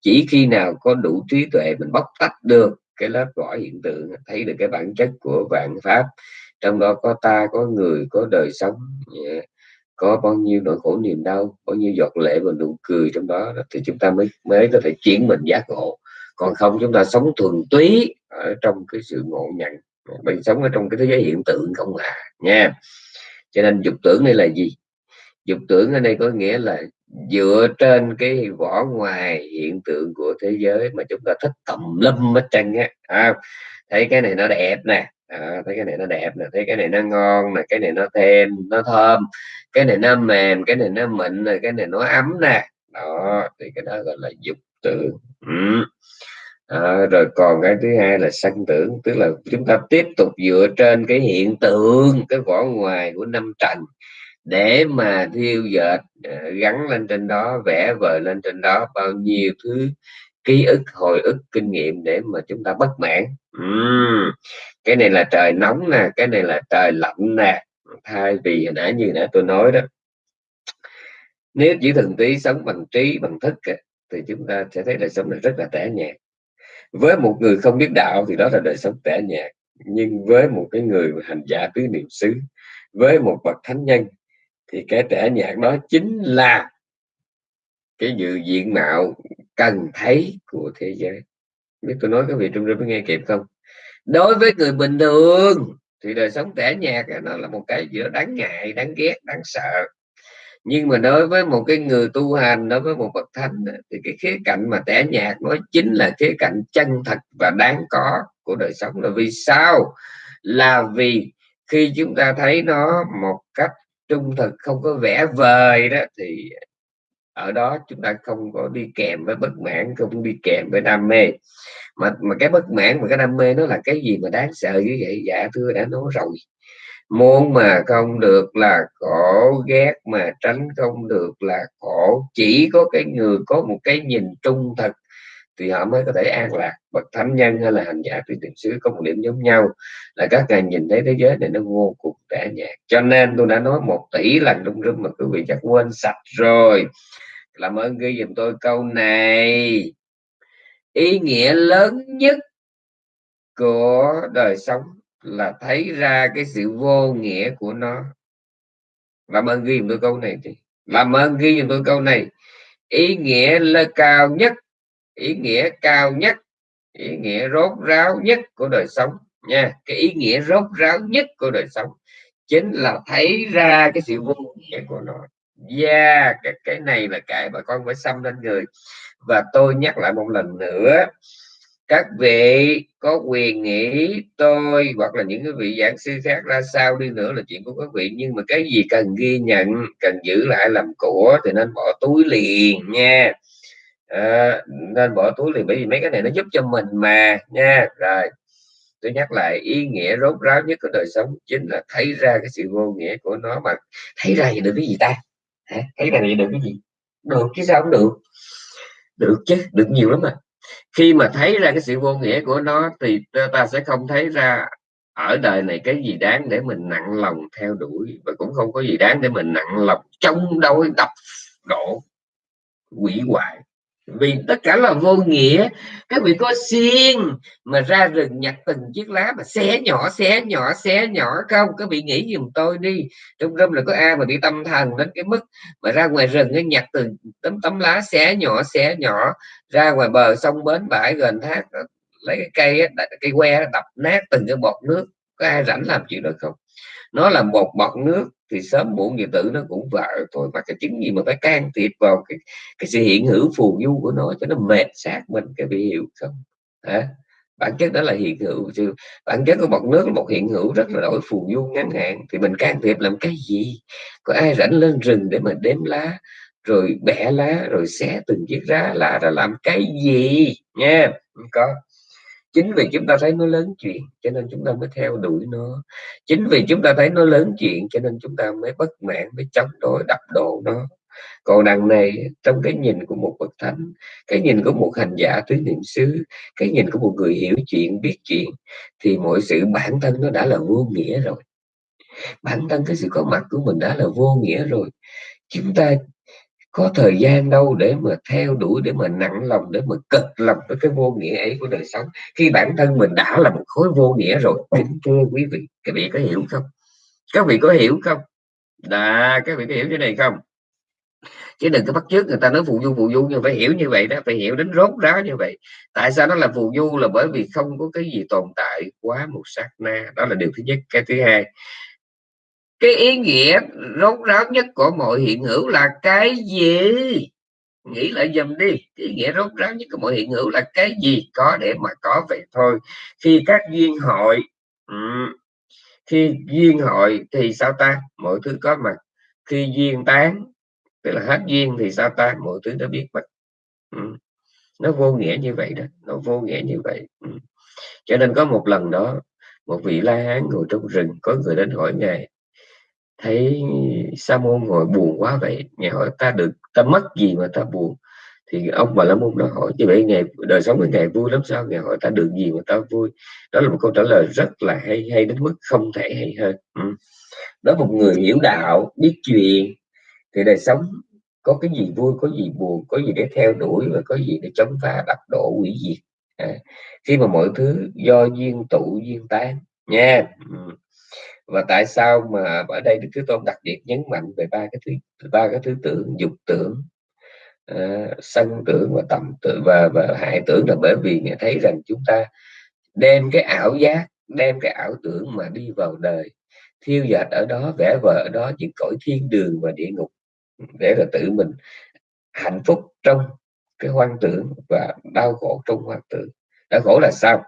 [SPEAKER 1] Chỉ khi nào có đủ trí tuệ mình bóc tách được cái lớp vỏ hiện tượng, thấy được cái bản chất của vạn pháp, trong đó có ta, có người, có đời sống yeah có bao nhiêu nỗi khổ niềm đau bao nhiêu giọt lệ và nụ cười trong đó thì chúng ta mới mới có thể chuyển mình giác ngộ. Còn không chúng ta sống thuần túy ở trong cái sự ngộ nhận. Mình sống ở trong cái thế giới hiện tượng không à nha. Cho nên dục tưởng đây là gì? Dục tưởng ở đây có nghĩa là dựa trên cái vỏ ngoài hiện tượng của thế giới mà chúng ta thích tầm lâm hết trơn á. À, thấy cái này nó đẹp nè. À, thấy cái này nó đẹp nè thấy cái này nó ngon nè cái này nó thêm nó thơm. Cái này nó mềm cái này nó mịn nè cái này nó ấm nè. Đó thì cái đó gọi là dục tưởng. Ừ. à, rồi còn cái thứ hai là sanh tưởng tức là chúng ta tiếp tục dựa trên cái hiện tượng cái vỏ ngoài của năm trần để mà thiêu dệt à, gắn lên trên đó vẽ vời lên trên đó bao nhiêu thứ ký ức hồi ức kinh nghiệm để mà chúng ta bất mãn. Uhm. cái này là trời nóng nè cái này là trời lạnh nè. Thay vì hồi nãy như nãy tôi nói đó nếu chỉ thường tí sống bằng trí bằng thức thì chúng ta sẽ thấy đời sống này rất là tẻ nhạt. Với một người không biết đạo thì đó là đời sống tẻ nhạt. Nhưng với một cái người hành giả tứ niệm xứ với một bậc thánh nhân thì cái tẻ nhạt đó chính là cái dự diện mạo cần thấy của thế giới. Biết tôi nói các vị trung rinh nghe kịp không? Đối với người bình thường, thì đời sống tẻ nhạt nó là một cái giữa đáng ngại, đáng ghét, đáng sợ. Nhưng mà đối với một cái người tu hành, đối với một bậc thánh thì cái khía cạnh mà tẻ nhạt nó chính là khía cạnh chân thật và đáng có của đời sống. Là vì sao? Là vì khi chúng ta thấy nó một cách trung thực, không có vẻ vời đó, thì ở đó chúng ta không có đi kèm với bất mãn, không đi kèm với đam mê. Mà mà cái bất mãn và cái đam mê nó là cái gì mà đáng sợ như vậy? Dạ thưa đã nói rồi. Muốn mà không được là khổ, ghét mà tránh không được là khổ. Chỉ có cái người có một cái nhìn trung thực thì họ mới có thể an lạc. Bậc thánh nhân hay là hành giả tùy tiền xứ có một điểm giống nhau là các ngài nhìn thấy thế giới này nó vô cùng tẻ nhạt. Cho nên tôi đã nói một tỷ lần trong rung mà quý vị chắc quên sạch rồi làm ơn ghi dùm tôi câu này. Ý nghĩa lớn nhất của đời sống là thấy ra cái sự vô nghĩa của nó. Làm ơn ghi tôi câu này thì làm ơn ghi tôi câu này. Ý nghĩa là cao nhất, ý nghĩa cao nhất, ý nghĩa rốt ráo nhất của đời sống nha. Cái ý nghĩa rốt ráo nhất của đời sống chính là thấy ra cái sự vô nghĩa của nó yeah cái, cái này là cái bà con phải xăm lên người. Và tôi nhắc lại một lần nữa các vị có quyền nghĩ tôi hoặc là những cái vị giảng sư khác ra sao đi nữa là chuyện của các vị. Nhưng mà cái gì cần ghi nhận cần giữ lại làm của thì nên bỏ túi liền nha. À, nên bỏ túi liền bởi vì mấy cái này nó giúp cho mình mà nha. Rồi tôi nhắc lại ý nghĩa rốt ráo nhất của đời sống chính là thấy ra cái sự vô nghĩa của nó mà thấy ra thì được cái gì ta? Hả? thấy là được cái gì. Được, chứ sao không được. Được chứ, được nhiều lắm mà. Khi mà thấy ra cái sự vô nghĩa của nó thì ta sẽ không thấy ra ở đời này cái gì đáng để mình nặng lòng theo đuổi và cũng không có gì đáng để mình nặng lòng chống đối đập đổ quỷ hoại vì tất cả là vô nghĩa. Các vị có xiên mà ra rừng nhặt từng chiếc lá mà xé nhỏ xé nhỏ xé nhỏ không? Các vị nghĩ giùm tôi đi. Trong râm là có ai mà bị tâm thần đến cái mức mà ra ngoài rừng nó nhặt từng tấm tấm lá xé nhỏ xé nhỏ, ra ngoài bờ sông bến bãi gần thác lấy cái cây cây que đập nát từng cái bọt nước. Có ai rảnh làm chuyện đó không? Nó là một bọt nước thì sớm muộn gì tự nó cũng vợ thôi. Mà cái chứng gì mà phải can thiệp vào cái cái sự hiện hữu phù du của nó cho nó mệt xác mình cái bị hiểu không? Hả? Bản chất đó là hiện hữu chứ. Bản chất của bọt nước là một hiện hữu rất là đổi phù du ngắn hạn. Thì mình can thiệp làm cái gì? Có ai rảnh lên rừng để mà đếm lá, rồi bẻ lá, rồi xé từng chiếc lá lá ra làm cái gì? Nha yeah. có chính vì chúng ta thấy nó lớn chuyện, cho nên chúng ta mới theo đuổi nó. Chính vì chúng ta thấy nó lớn chuyện, cho nên chúng ta mới bất mãn mới chống đối, đập đổ nó. Còn đằng này, trong cái nhìn của một bậc thánh, cái nhìn của một hành giả tứ niệm xứ, cái nhìn của một người hiểu chuyện, biết chuyện, thì mọi sự bản thân nó đã là vô nghĩa rồi. Bản thân cái sự có mặt của mình đã là vô nghĩa rồi. Chúng ta có thời gian đâu để mà theo đuổi, để mà nặng lòng, để mà cực lòng với cái vô nghĩa ấy của đời sống. Khi bản thân mình đã là một khối vô nghĩa rồi, kính thưa quý vị, các vị có hiểu không? Các vị có hiểu không? Đã, các vị có hiểu cái này không? Chứ đừng có bắt chước người ta nói phù du phù du, nhưng phải hiểu như vậy đó, phải hiểu đến rốt ráo như vậy. Tại sao nó là phù du? Là bởi vì không có cái gì tồn tại quá một sát na. Đó là điều thứ nhất. Cái thứ hai cái ý nghĩa rốt ráo nhất của mọi hiện hữu là cái gì? Nghĩ lại dùm đi. Cái ý nghĩa rốt ráo nhất của mọi hiện hữu là cái gì có để mà có vậy thôi. Khi các duyên hội um, khi duyên hội thì sao ta? Mọi thứ có mặt. Khi duyên tán tức là hết duyên thì sao ta? Mọi thứ đã biết mất um, nó vô nghĩa như vậy đó. Nó vô nghĩa như vậy. Um. cho nên có một lần đó một vị la hán ngồi trong rừng có người đến hỏi ngài thấy sa môn ngồi buồn quá vậy ngài hỏi ta được ta mất gì mà ta buồn? Thì ông bà la môn đó hỏi như vậy ngày đời sống của ngài vui lắm sao? Ngài hỏi ta được gì mà ta vui? Đó là một câu trả lời rất là hay hay đến mức không thể hay hơn. Ừ. đó một người hiểu đạo biết chuyện. Thì đời sống có cái gì vui có gì buồn có gì để theo đuổi và có gì để chống phá đập đổ hủy diệt. À, khi mà mọi thứ do duyên tụ duyên tan nha. Yeah và tại sao mà ở đây đức thế tôn đặc biệt nhấn mạnh về ba cái thứ ba cái thứ tưởng dục tưởng uh, sân tưởng và tầm tưởng và và hại tưởng là bởi vì nghe thấy rằng chúng ta đem cái ảo giác đem cái ảo tưởng mà đi vào đời thiêu dệt ở đó vẽ vời ở đó những cõi thiên đường và địa ngục để là tự mình hạnh phúc trong cái hoang tưởng và đau khổ trong hoang tưởng. Đau khổ là sao?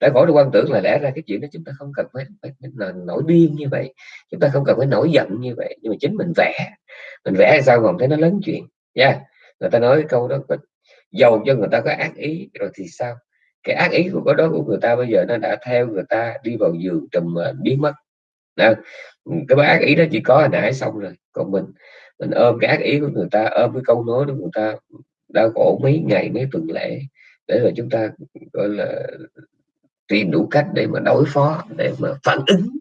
[SPEAKER 1] Đã khỏi được quan tưởng là lẽ ra cái chuyện đó chúng ta không cần phải, phải, phải nổi điên như vậy chúng ta không cần phải nổi giận như vậy. Nhưng mà chính mình vẽ mình vẽ sao mà thấy nó lớn chuyện. Nha yeah. người ta nói câu đó giàu cho người ta có ác ý rồi thì sao? Cái ác ý của cái đó của người ta bây giờ nó đã theo người ta đi vào giường trùm à, biến mất. Nào, cái ác ý đó chỉ có hồi nãy xong rồi. Còn mình mình ôm cái ác ý của người ta ôm cái câu nói của người ta đau khổ mấy ngày mấy tuần lễ để rồi chúng ta gọi là tìm đủ cách để mà đối phó để mà phản ứng.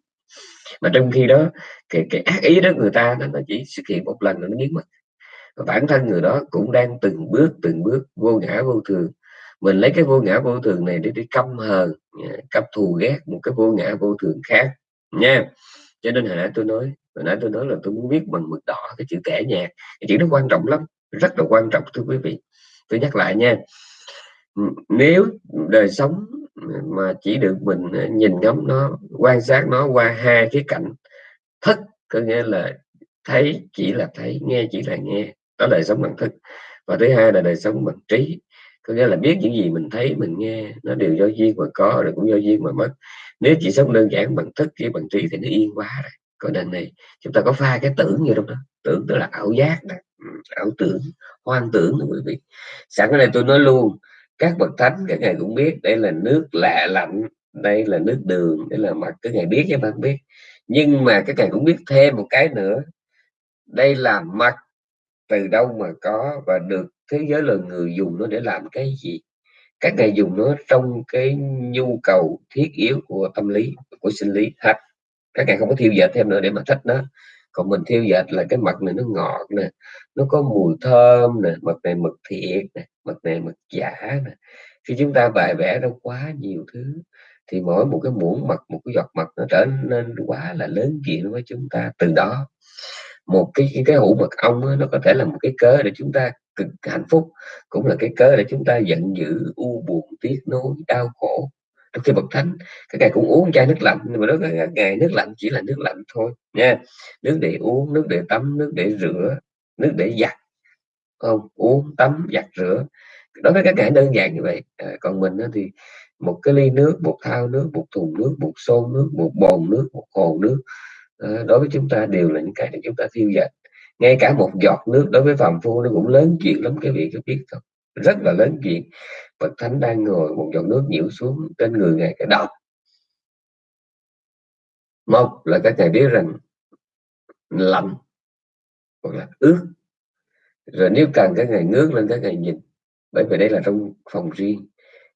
[SPEAKER 1] Mà trong khi đó cái cái ác ý đó người ta nó, chỉ xuất hiện một lần nó biến mất. Và bản thân người đó cũng đang từng bước từng bước vô ngã vô thường. Mình lấy cái vô ngã vô thường này để đi căm hờn à, căm thù ghét một cái vô ngã vô thường khác nha. Cho nên hồi nãy tôi nói hồi nãy tôi nói là tôi muốn viết bằng mực đỏ cái chữ kẻ nhạc cái chữ nó quan trọng lắm rất là quan trọng thưa quý vị. Tôi nhắc lại nha. Nếu đời sống mà chỉ được mình ờ, nhìn ngắm nó, quan sát nó qua hai cái cạnh. Thức có nghĩa là thấy chỉ là thấy, nghe chỉ là nghe, đó là đời sống bằng thức. Và thứ hai là đời sống bằng trí, có nghĩa là biết những gì mình thấy, mình nghe, nó đều do duyên mà có rồi cũng do duyên mà mất. Nếu chỉ sống đơn giản bằng thức với bằng trí thì nó yên quá rồi. Còn đằng này, chúng ta có pha cái tưởng như đâu đó. Tưởng tức là ảo giác đó. Ừ, ảo tưởng, hoang tưởng đó quý vị. Sẵn cái này tôi nói luôn các bậc thánh, các ngài cũng biết đây là nước lạ lạnh, đây là nước đường, đây là mặt các ngài biết chứ bạn biết. Nhưng mà các ngài cũng biết thêm một cái nữa. Đây là mặt từ đâu mà có và được thế giới là người dùng nó để làm cái gì? Các ngài dùng nó trong cái nhu cầu thiết yếu của tâm lý, của sinh lý hết các ngài không có thiêu dệt thêm nữa để mà thích nó còn mình thiêu dệt là cái mật này nó ngọt nè nó có mùi thơm nè mật này mật thiệt nè mật này mật giả nè. Khi chúng ta bài vẽ nó quá nhiều thứ thì mỗi một cái muỗng mật một cái giọt mật nó trở nên quá là lớn chuyện với chúng ta từ đó. Một cái cái, cái hũ mật ong đó, nó có thể là một cái cớ để chúng ta cực hạnh phúc cũng là cái cớ để chúng ta giận dữ u buồn tiếc nuối đau khổ trong khi bậc thánh các ngài cũng uống chai nước lạnh nhưng mà đó các ngài nước lạnh chỉ là nước lạnh thôi nha. Nước để uống nước để tắm nước để rửa nước để giặt không? Uống tắm giặt rửa. Đối với các ngài đơn giản như vậy à, còn mình thì một cái ly nước một thao nước một thùng nước một xô nước một bồn nước một hồ nước à, đối với chúng ta đều là những cái để chúng ta thiêu dệt ngay cả một giọt nước đối với phàm phu nó cũng lớn chuyện lắm cái vị có biết không rất là lớn chuyện. Phật Thánh đang ngồi một giọt nước nhiễu xuống trên người Ngài cái độc một là các ngài biết rằng lạnh hoặc là ướt. Rồi nếu cần các ngài ngước lên, các ngài nhìn. Bởi vì đây là trong phòng riêng.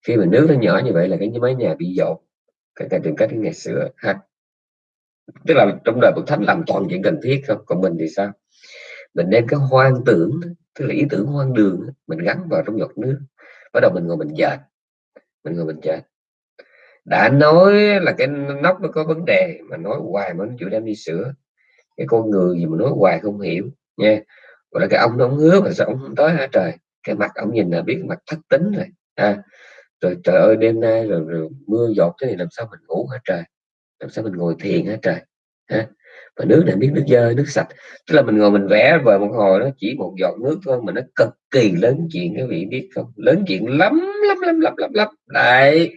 [SPEAKER 1] Khi mà nước nó nhỏ như vậy là cái mái nhà bị dột các ngài tìm cách ngày sửa ha tức là trong đời Phật Thánh làm toàn chuyện cần thiết không? Còn mình thì sao? Mình đem cái hoang tưởng tức là ý tưởng hoang đường mình gắn vào trong giọt nước. Bắt đầu mình ngồi mình dệt. Mình ngồi mình dệt. Đã nói là cái nóc nó có vấn đề mà nói hoài mà nó chịu đem đi sửa. Cái con người gì mà nói hoài không hiểu nha. Gọi là cái ông nó ông hứa mà sao ông không tới hả trời? Cái mặt ông nhìn là biết mặt thất tính rồi à, rồi trời ơi đêm nay rồi, rồi mưa giọt thế này làm sao mình ngủ hả trời? Làm sao mình ngồi thiền hả trời? Ha và nước này biết nước dơ nước sạch. Tức là mình ngồi mình vẽ vời một hồi nó chỉ một giọt nước thôi mà nó cực kỳ lớn chuyện các vị biết không? Lớn chuyện lắm lắm lắm lắm lắm lắm. Đấy.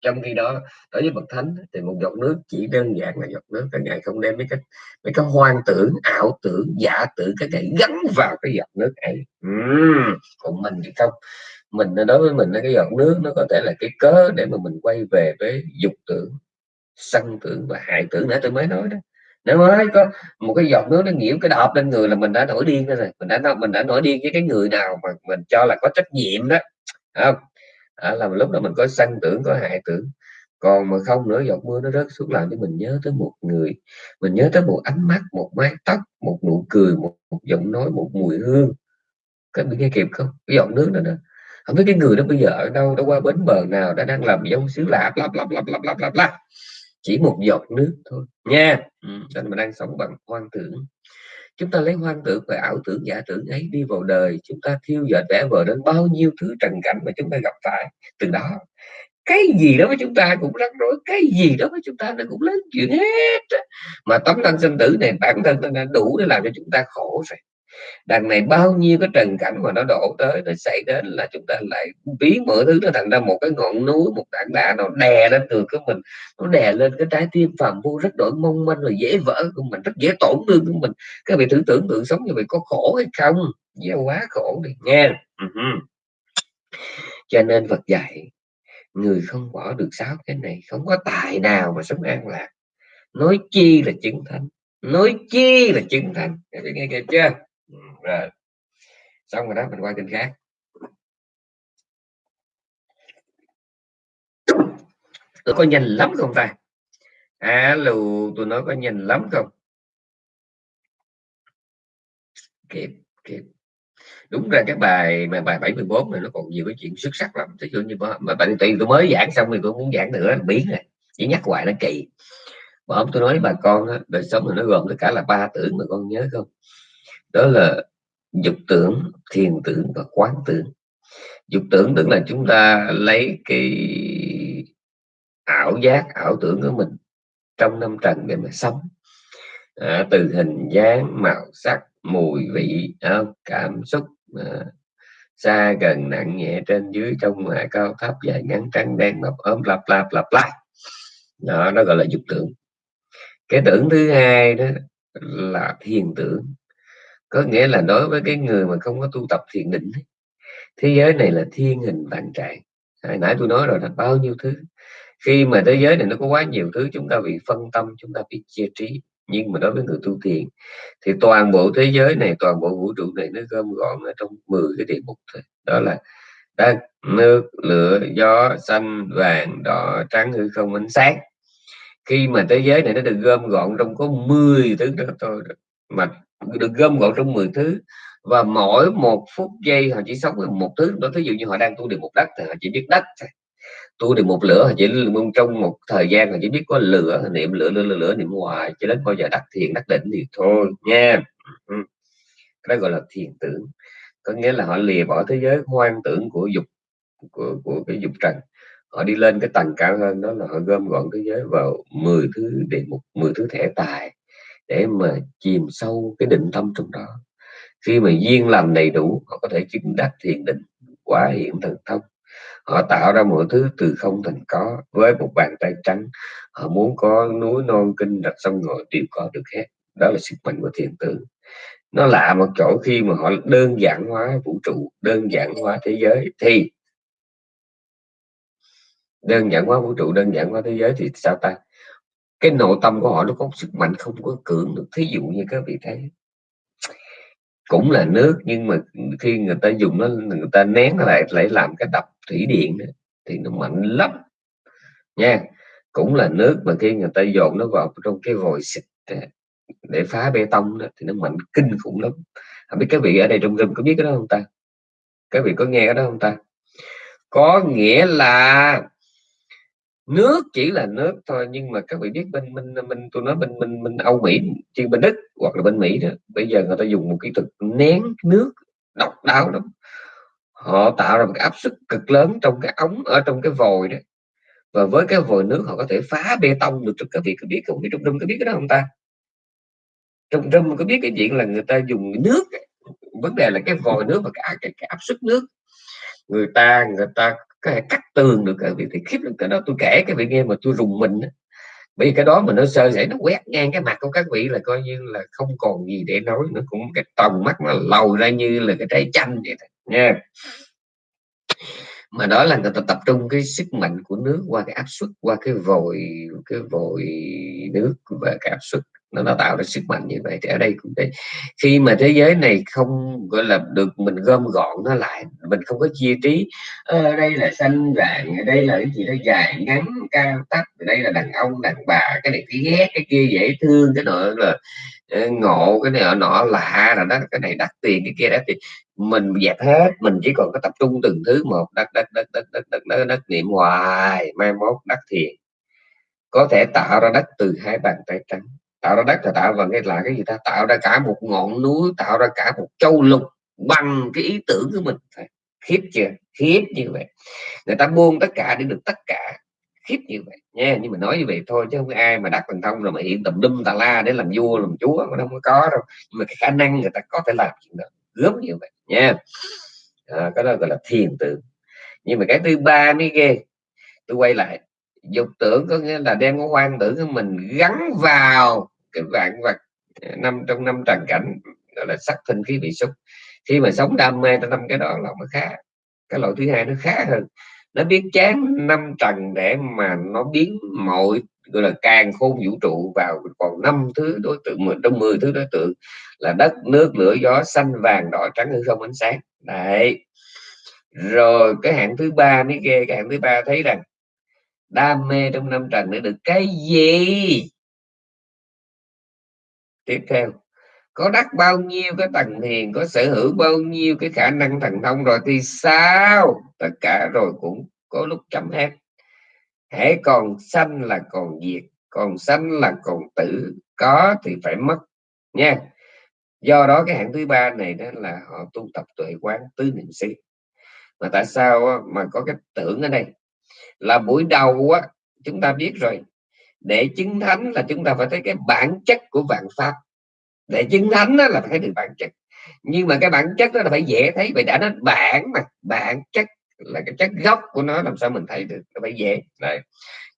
[SPEAKER 1] Trong khi đó đối với bậc thánh thì một giọt nước chỉ đơn giản là giọt nước các ngài không đem mấy cái mấy cái hoang tưởng ảo tưởng giả tưởng các ngài gắn vào cái giọt nước ấy. Uhm, còn mình thì không. Mình đối với mình cái giọt nước nó có thể là cái cớ để mà mình quay về với dục tưởng sân tưởng và hại tưởng. Nãy tôi mới nói đó nếu nói có một cái giọt nước nó nhiễm cái đọt lên người là mình đã nổi điên rồi. Mình đã mình đã nổi điên với cái người nào mà mình cho là có trách nhiệm đó. Không? À, là lúc đó mình có sân tưởng có hại tưởng. Còn mà không nữa giọt mưa nó rớt xuống làm cho mình nhớ tới một người. Mình nhớ tới một ánh mắt một mái tóc một nụ cười một, một giọng nói một mùi hương. Các bạn nghe kịp không? Cái giọt nước đó đó không biết cái người đó bây giờ ở đâu đã qua bến bờ nào đã đang làm giống xứ lạ lạp lạp lạp lạp lạp lạp. lặp chỉ một giọt nước thôi. Nha. Ừ, cho nên mình đang sống bằng hoang tưởng. Chúng ta lấy hoang tưởng và ảo tưởng giả tưởng ấy đi vào đời. Chúng ta thiêu dệt vẽ vời đến bao nhiêu thứ trần cảnh mà chúng ta gặp phải. Từ đó cái gì đó với chúng ta cũng rắc rối cái gì đó với chúng ta nó cũng lớn chuyện hết mà tấm thân sinh tử này bản thân nó đã đủ để làm cho chúng ta khổ rồi đằng này bao nhiêu cái trần cảnh mà nó đổ tới, nó xảy đến là chúng ta lại biến mọi thứ nó thành ra một cái ngọn núi, một tảng đá nó đè lên từ của mình, nó đè lên cái trái tim phàm vô rất đổi mong manh và dễ vỡ của mình, rất dễ tổn thương của mình. Các vị thử tưởng tượng sống như vậy có khổ hay không? Dễ quá khổ đi, nghe. Uh-huh. cho nên Phật dạy, người không bỏ được sáu cái này, không có tài nào mà sống an lạc. Nói chi là chứng thánh, nói chi là chứng thánh. Các vị nghe kịp chưa? Rồi xong rồi đó mình qua kênh khác. Tôi có nhanh lắm không ta? Alo tôi nói có nhanh lắm không? Kịp kịp. Đúng ra cái bài mà bài 74 này nó còn nhiều cái chuyện xuất sắc lắm. Ví dụ như mà, mà bạn tùy tôi mới giảng xong thì tôi muốn giảng nữa là biến này. Chỉ nhắc hoài nó kỳ. Mà ông tôi nói bà con đó, đời sống thì nó gồm tất cả là ba tưởng mà con nhớ không? Đó là dục tưởng thiền tưởng và quán tưởng. Dục tưởng tức là chúng ta lấy cái ảo giác ảo tưởng của mình trong năm trần để mà sống. À, từ hình dáng màu sắc mùi vị à, cảm xúc à, xa gần nặng nhẹ trên dưới trong ngoài cao thấp dài ngắn trắng đen mập ốm lặp lặp lặp lại. Đó nó gọi là dục tưởng. Cái tưởng thứ hai đó là thiền tưởng có nghĩa là đối với cái người mà không có tu tập thiền định thế giới này là thiên hình vạn trạng. Hồi nãy tôi nói rồi là bao nhiêu thứ. Khi mà thế giới này nó có quá nhiều thứ, chúng ta bị phân tâm, chúng ta bị chia trí. Nhưng mà đối với người tu thiền, thì toàn bộ thế giới này, toàn bộ vũ trụ này nó gom gọn ở trong 10 cái địa mục thôi. Đó là đất, nước, lửa, gió, xanh, vàng, đỏ, trắng, hư không, ánh sáng. Khi mà thế giới này nó được gom gọn trong có 10 thứ đó thôi mà được gom gọn trong 10 thứ. Và mỗi một phút giây họ chỉ sống với một thứ. Đó ví dụ như họ đang tu được một đất thì họ chỉ biết đất tu được một lửa họ chỉ trong một thời gian họ chỉ biết có lửa niệm lửa lửa lửa, lửa niệm hoài cho đến bao giờ đắc thiền đắc định thì thôi nha. Ừ. Cái đó gọi là thiền tưởng. Có nghĩa là họ lìa bỏ thế giới hoang tưởng của dục của, của cái dục trần. Họ đi lên cái tầng cao hơn đó là họ gom gọn thế giới vào 10 thứ để một 10 thứ thẻ tài để mà chìm sâu cái định tâm trong đó. Khi mà duyên làm đầy đủ, họ có thể chứng đắc thiền định, quả hiện thần thông. Họ tạo ra mọi thứ từ không thành có, với một bàn tay trắng, họ muốn có núi non kinh rạch sông ngồi đều có được hết. Đó là sức mạnh của thiền tướng. nó lạ một chỗ khi mà họ đơn giản hóa vũ trụ, đơn giản hóa thế giới, thì đơn giản hóa vũ trụ, đơn giản hóa thế giới thì sao ta? Cái nội tâm của họ nó có sức mạnh không có cưỡng được. Thí dụ như các vị thấy cũng là nước nhưng mà khi người ta dùng nó người ta nén lại lại làm cái đập thủy điện thì nó mạnh lắm. Nha cũng là nước mà khi người ta dồn nó vào trong cái vòi xịt để phá bê tông đó, thì nó mạnh kinh khủng lắm. Không biết các vị ở đây trong rừng có biết cái đó không ta? Các vị có nghe cái đó không ta? Có nghĩa là nước chỉ là nước thôi nhưng mà các vị biết bên mình mình tôi nói bên mình mình Âu Mỹ chứ bên Đức hoặc là bên Mỹ đó bây giờ người ta dùng một kỹ thuật nén nước độc đáo lắm. Họ tạo ra một cái áp suất cực lớn trong cái ống ở trong cái vòi đó. Và với cái vòi nước họ có thể phá bê tông được các vị có biết không? Biết trong đông có biết cái đó không ta? Trong đông có biết cái chuyện là người ta dùng nước vấn đề là cái vòi nước và cái, cái, cái áp suất nước. Người ta người ta có thể cắt tường được các vị thì khiếp lắm. Cái đó tôi kể cái vị nghe mà tôi rùng mình đó. bởi vì cái đó mà nó sơ sẩy nó quét ngang cái mặt của các vị là coi như là không còn gì để nói nó cũng cái tầm mắt nó lầu ra như là cái trái chanh vậy đó, nha. Mà đó là người ta tập trung cái sức mạnh của nước qua cái áp suất qua cái vòi cái vòi nước và cái áp suất nó nó tạo ra sức mạnh như vậy. Thì ở đây cũng vậy khi mà thế giới này không gọi là được mình gom gọn nó lại mình không có chia trí ở đây là xanh vàng ở đây là cái gì đó dài ngắn cao thấp đây là đàn ông đàn bà cái này cái ghét cái kia dễ thương cái nọ là ờ, ngộ cái này nọ lạ là đó cái này đắt tiền cái kia đắt tiền. Mình dẹp hết mình chỉ còn có tập trung từng thứ một đất đất đất đất đất đất đất, đất niệm hoài mai mốt đất thiền. Có thể tạo ra đất từ hai bàn tay trắng tạo ra đất là tạo và nghe là cái gì ta? Tạo ra cả một ngọn núi tạo ra cả một châu lục bằng cái ý tưởng của mình. Khiếp chưa? Khiếp như vậy. Người ta buông tất cả để được tất cả. Khiếp như vậy. Nha nhưng mà nói như vậy thôi chứ không có ai mà đặt thành thông rồi mà hiện tùm đâm tà la để làm vua làm chúa mà không có đâu. Nhưng mà cái khả năng người ta có thể làm chuyện đó gớm như vậy. Nha. À, cái đó gọi là thiền tưởng nhưng mà cái thứ ba mới ghê. Tôi quay lại. Dục tưởng có nghĩa là đem cái hoang tưởng của mình gắn vào cái vạn vật à, năm trong năm trần cảnh, gọi là sắc thân khí vị xúc. Khi mà sống đam mê trong năm cái đó là nó khá, cái loại thứ hai nó khá hơn. Nó biết chán năm trần để mà nó biến mọi, gọi là, càng khôn vũ trụ vào còn năm thứ đối tượng trong 10 thứ đối tượng là đất, nước, lửa, gió, xanh, vàng, đỏ, trắng, hư không, ánh sáng. Đấy. Rồi cái hạng thứ ba mới ghê, cái hạng thứ ba thấy rằng đam mê trong năm trần để được cái gì? Tiếp theo, có đắc bao nhiêu cái tầng thiền có sở hữu bao nhiêu cái khả năng thần thông rồi thì sao? Tất cả rồi cũng có lúc chấm hết. Hễ còn sanh là còn diệt, còn sanh là còn tử, có thì phải mất, nha. Do đó cái hạng thứ ba này đó là họ tu tập tuệ quán tứ niệm xứ. Mà tại sao mà có cái tưởng ở đây? Là buổi đầu á, chúng ta biết rồi để chứng thánh là chúng ta phải thấy cái bản chất của vạn pháp. Để chứng thánh đó là phải thấy được bản chất. Nhưng mà cái bản chất đó là phải dễ thấy vậy đã nó bản mà, bản chất là cái chất gốc của nó, làm sao mình thấy được nó phải dễ. Đấy.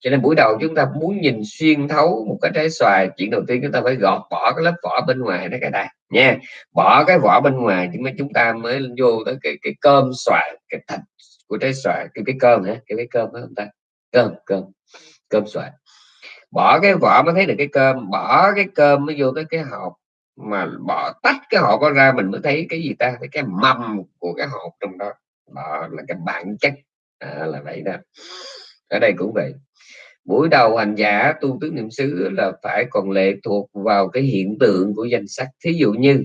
[SPEAKER 1] cho nên buổi đầu chúng ta muốn nhìn xuyên thấu một cái trái xoài, chuyện đầu tiên chúng ta phải gọt bỏ cái lớp vỏ bên ngoài nó cái đây nha. Bỏ cái vỏ bên ngoài thì chúng ta mới vô tới cái cái cơm xoài, cái thịt của trái xoài. Cái cái cơm hả? Cái cái cơm đó chúng ta? Cơm cơm. Cơm xoài bỏ cái vỏ mới thấy được cái cơm bỏ cái cơm mới vô tới cái hộp. Mà bỏ tách cái hộp đó ra mình mới thấy cái gì ta? Thấy cái mầm của cái hộp trong đó. Đó là cái bản chất. À, là vậy đó. Ở đây cũng vậy. Buổi đầu hành giả tu tứ niệm xứ là phải còn lệ thuộc vào cái hiện tượng của danh sách. Thí dụ như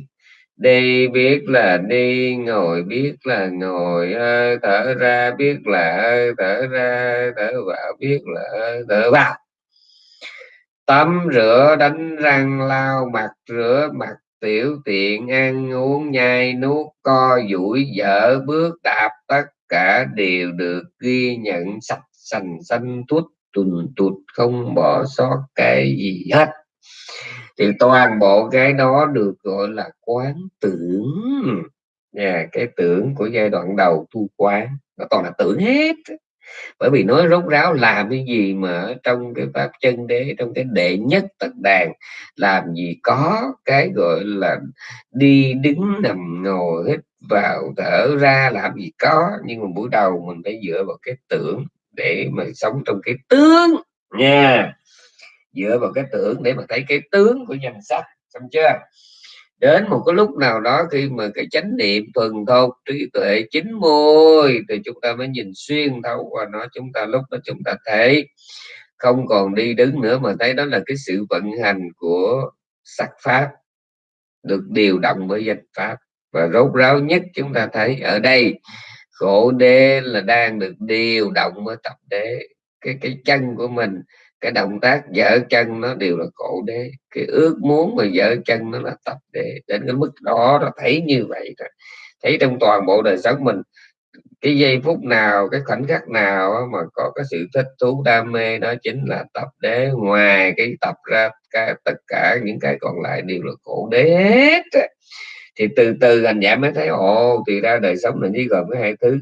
[SPEAKER 1] đi biết là đi ngồi biết là ngồi thở ra biết là thở ra thở vào biết là thở vào tắm rửa, đánh răng, lau mặt, rửa mặt, tiểu tiện, ăn uống, nhai nuốt, co, duỗi, dở, bước, đạp, tất cả đều được ghi nhận sạch, sành, xanh, tuốt tuần tụt, không bỏ sót cái gì hết. Thì toàn bộ cái đó được gọi là quán tưởng. Nhà cái tưởng của giai đoạn đầu tu quán, nó toàn là tưởng hết bởi vì nói rốt ráo làm cái gì mà trong cái pháp chân đế, trong cái đệ nhất tật đàn làm gì có cái gọi là đi đứng nằm ngồi hít vào thở ra làm gì có. Nhưng mà buổi đầu mình phải dựa vào cái tưởng để mà sống trong cái tướng nha. Dựa vào cái tưởng để mà thấy cái tướng của nhân sắc, xong chưa? Đến một cái lúc nào đó khi mà cái chánh niệm thuần thục, trí tuệ chín mùi thì chúng ta mới nhìn xuyên thấu qua nó, chúng ta lúc đó chúng ta thấy. Không còn đi đứng nữa mà thấy đó là cái sự vận hành của sắc pháp, được điều động bởi danh pháp. Và rốt ráo nhất chúng ta thấy ở đây, khổ đế là đang được điều động bởi tập đế, cái cái chân của mình cái động tác dở chân nó đều là khổ đế. Cái ước muốn mà dở chân nó là tập đế. Đến cái mức đó nó thấy như vậy rồi. Thấy trong toàn bộ đời sống mình cái giây phút nào cái khoảnh khắc nào mà có cái sự thích thú đam mê đó chính là tập đế. Ngoài cái tập ra cái, tất cả những cái còn lại đều là khổ đế hết thì từ từ anh giảm mới thấy ồ thì ra đời sống là chỉ gồm cái hai thứ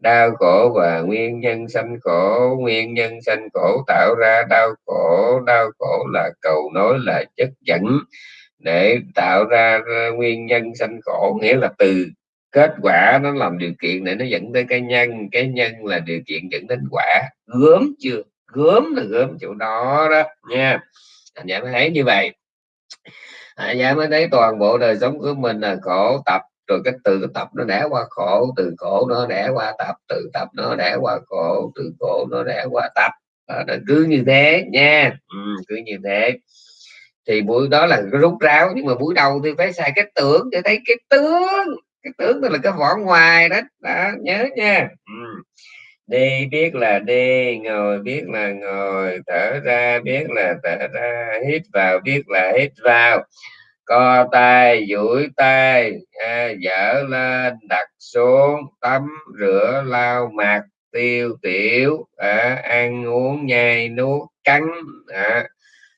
[SPEAKER 1] đau khổ và nguyên nhân sanh khổ, nguyên nhân sanh khổ tạo ra đau khổ. Đau khổ là cầu nối, là chất dẫn để tạo ra nguyên nhân sanh khổ, nghĩa là từ kết quả nó làm điều kiện để nó dẫn tới cái nhân. Cái nhân là điều kiện dẫn đến quả. Gớm chưa? Gớm là gớm chỗ đó đó, nha. Anh em thấy như vậy. Anh em mới thấy toàn bộ đời sống của mình là khổ tập rồi cái từ tập nó đẻ qua khổ từ khổ nó đẻ qua tập từ tập nó đẻ qua khổ từ khổ nó đẻ qua tập. À, cứ như thế nha. Ừ, cứ như thế. Thì buổi đó là cái rút ráo nhưng mà buổi đầu thì phải xài cái tưởng để thấy cái tướng. Cái tướng là cái vỏ ngoài đó, đó nhớ nha. Ừ. đi biết là đi ngồi biết là ngồi thở ra biết là thở ra hít vào biết là hít vào co tay duỗi tay à, dở lên đặt xuống tắm rửa lau mặt tiêu tiểu à, ăn uống nhai nuốt cắn à,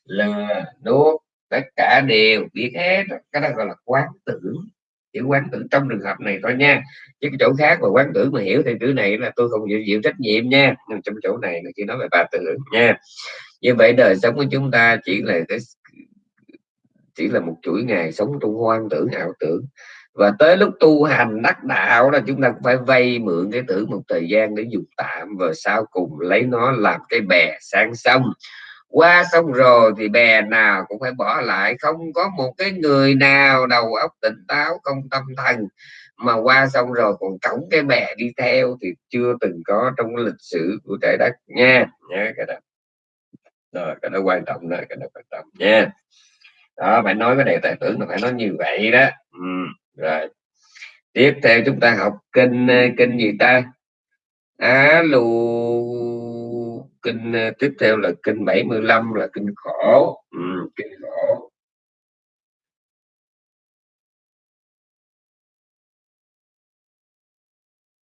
[SPEAKER 1] lừa nuốt tất cả đều biết hết cái đó gọi là quán tưởng. Chữ quán tưởng trong trường hợp này thôi nha. Chứ cái chỗ khác mà quán tưởng mà hiểu theo chữ này là tôi không chịu chịu trách nhiệm nha. Nhưng trong chỗ này là chỉ nói về ba tưởng nha. Như vậy đời sống của chúng ta chỉ là cái chỉ là một chuỗi ngày sống trong hoang tưởng, ảo tưởng. Và tới lúc tu hành đắc đạo là chúng ta cũng phải vay mượn cái tưởng một thời gian để dùng tạm và sau cùng lấy nó làm cái bè sang sông. Qua sông rồi thì bè nào cũng phải bỏ lại. Không có một cái người nào đầu óc tỉnh táo, không tâm thần. Mà qua sông rồi còn cổng cái bè đi theo thì chưa từng có trong lịch sử của trái đất nha. Nha, cái đó. Rồi, cái đó quan trọng đó cái đó quan trọng nha đó phải nói cái đề tài tưởng là phải nói như vậy đó. Ừ. rồi. Tiếp theo chúng ta học kinh ờ, kinh gì ta? Alo kinh ờ, tiếp theo là kinh 75 là kinh khổ. Ừ, kinh khổ.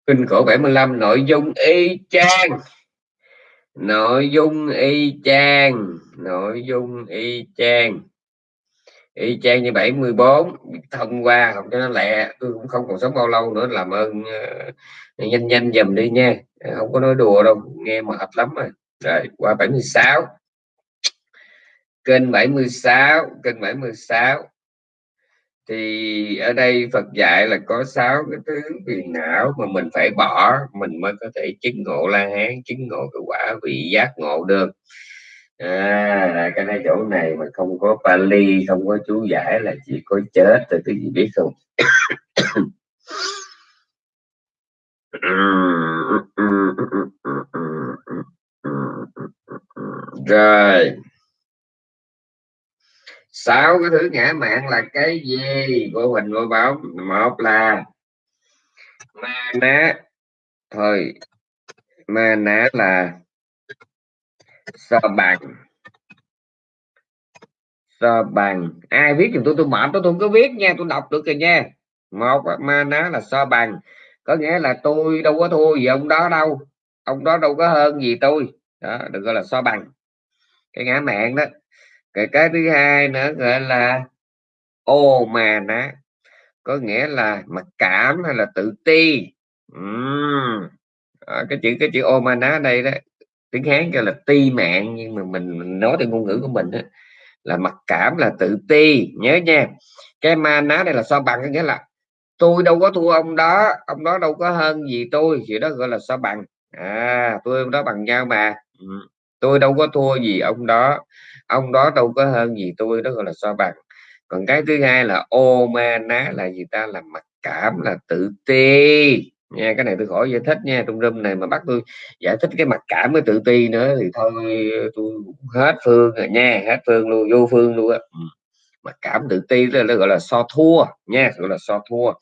[SPEAKER 1] Kinh khổ 75 nội dung y chang. Nội dung y chang nội dung y chang y chang như 74 thông qua học cho nó lẹ tôi cũng không còn sống bao lâu nữa làm ơn uh, nhanh nhanh dùm đi nha. Ờ, không có nói đùa đâu nghe mệt lắm rồi rồi qua 76 kênh 76 kênh 76 thì ở đây Phật dạy là có sáu cái thứ phiền não mà mình phải bỏ mình mới có thể chứng ngộ la hán chứng ngộ cái quả vị giác ngộ được à cái này chỗ này mà không có Pali, không có chú giải là chỉ có chết rồi cái gì biết không? Rồi. Sáu cái thứ ngã mạng là cái gì? Của mình vô báo một là ma ná. Thôi, ma ná là so bằng. So bằng. Ai viết giùm tôi tôi mệt tôi không có viết nha tôi đọc được rồi nha. Một ma là so bằng. Có nghĩa là tôi đâu có thua gì ông đó đâu. Ông đó đâu có hơn gì tôi. Đó được gọi là so bằng. Cái ngã mạng đó. Cái cái thứ hai nữa gọi là ô mà ná. Có nghĩa là mặc cảm hay là tự ti? Uhm. à, cái chữ cái chữ ô mà ná đây đó tiếng hán gọi là ti mạng nhưng mà mình, mình nói theo ngôn ngữ của mình đó, là mặc cảm là tự ti. Nhớ nha cái ma ná đây là so bằng có nghĩa là tôi đâu có thua ông đó ông đó đâu có hơn gì tôi thì đó gọi là so bằng. À tôi ông đó bằng nhau mà. Ừ. tôi đâu có thua gì ông đó ông đó đâu có hơn gì tôi đó gọi là so bằng. Còn cái thứ hai là ô ma ná là gì ta? Là mặc cảm là tự ti nha cái này tôi khỏi giải thích nha trong râm này mà bắt tôi giải thích cái mặt cảm với tự ti nữa thì thôi tôi hết phương rồi nha hết phương luôn vô phương luôn á. Ừ, mặc cảm tự ti là, nó gọi là so thua nha gọi là so thua.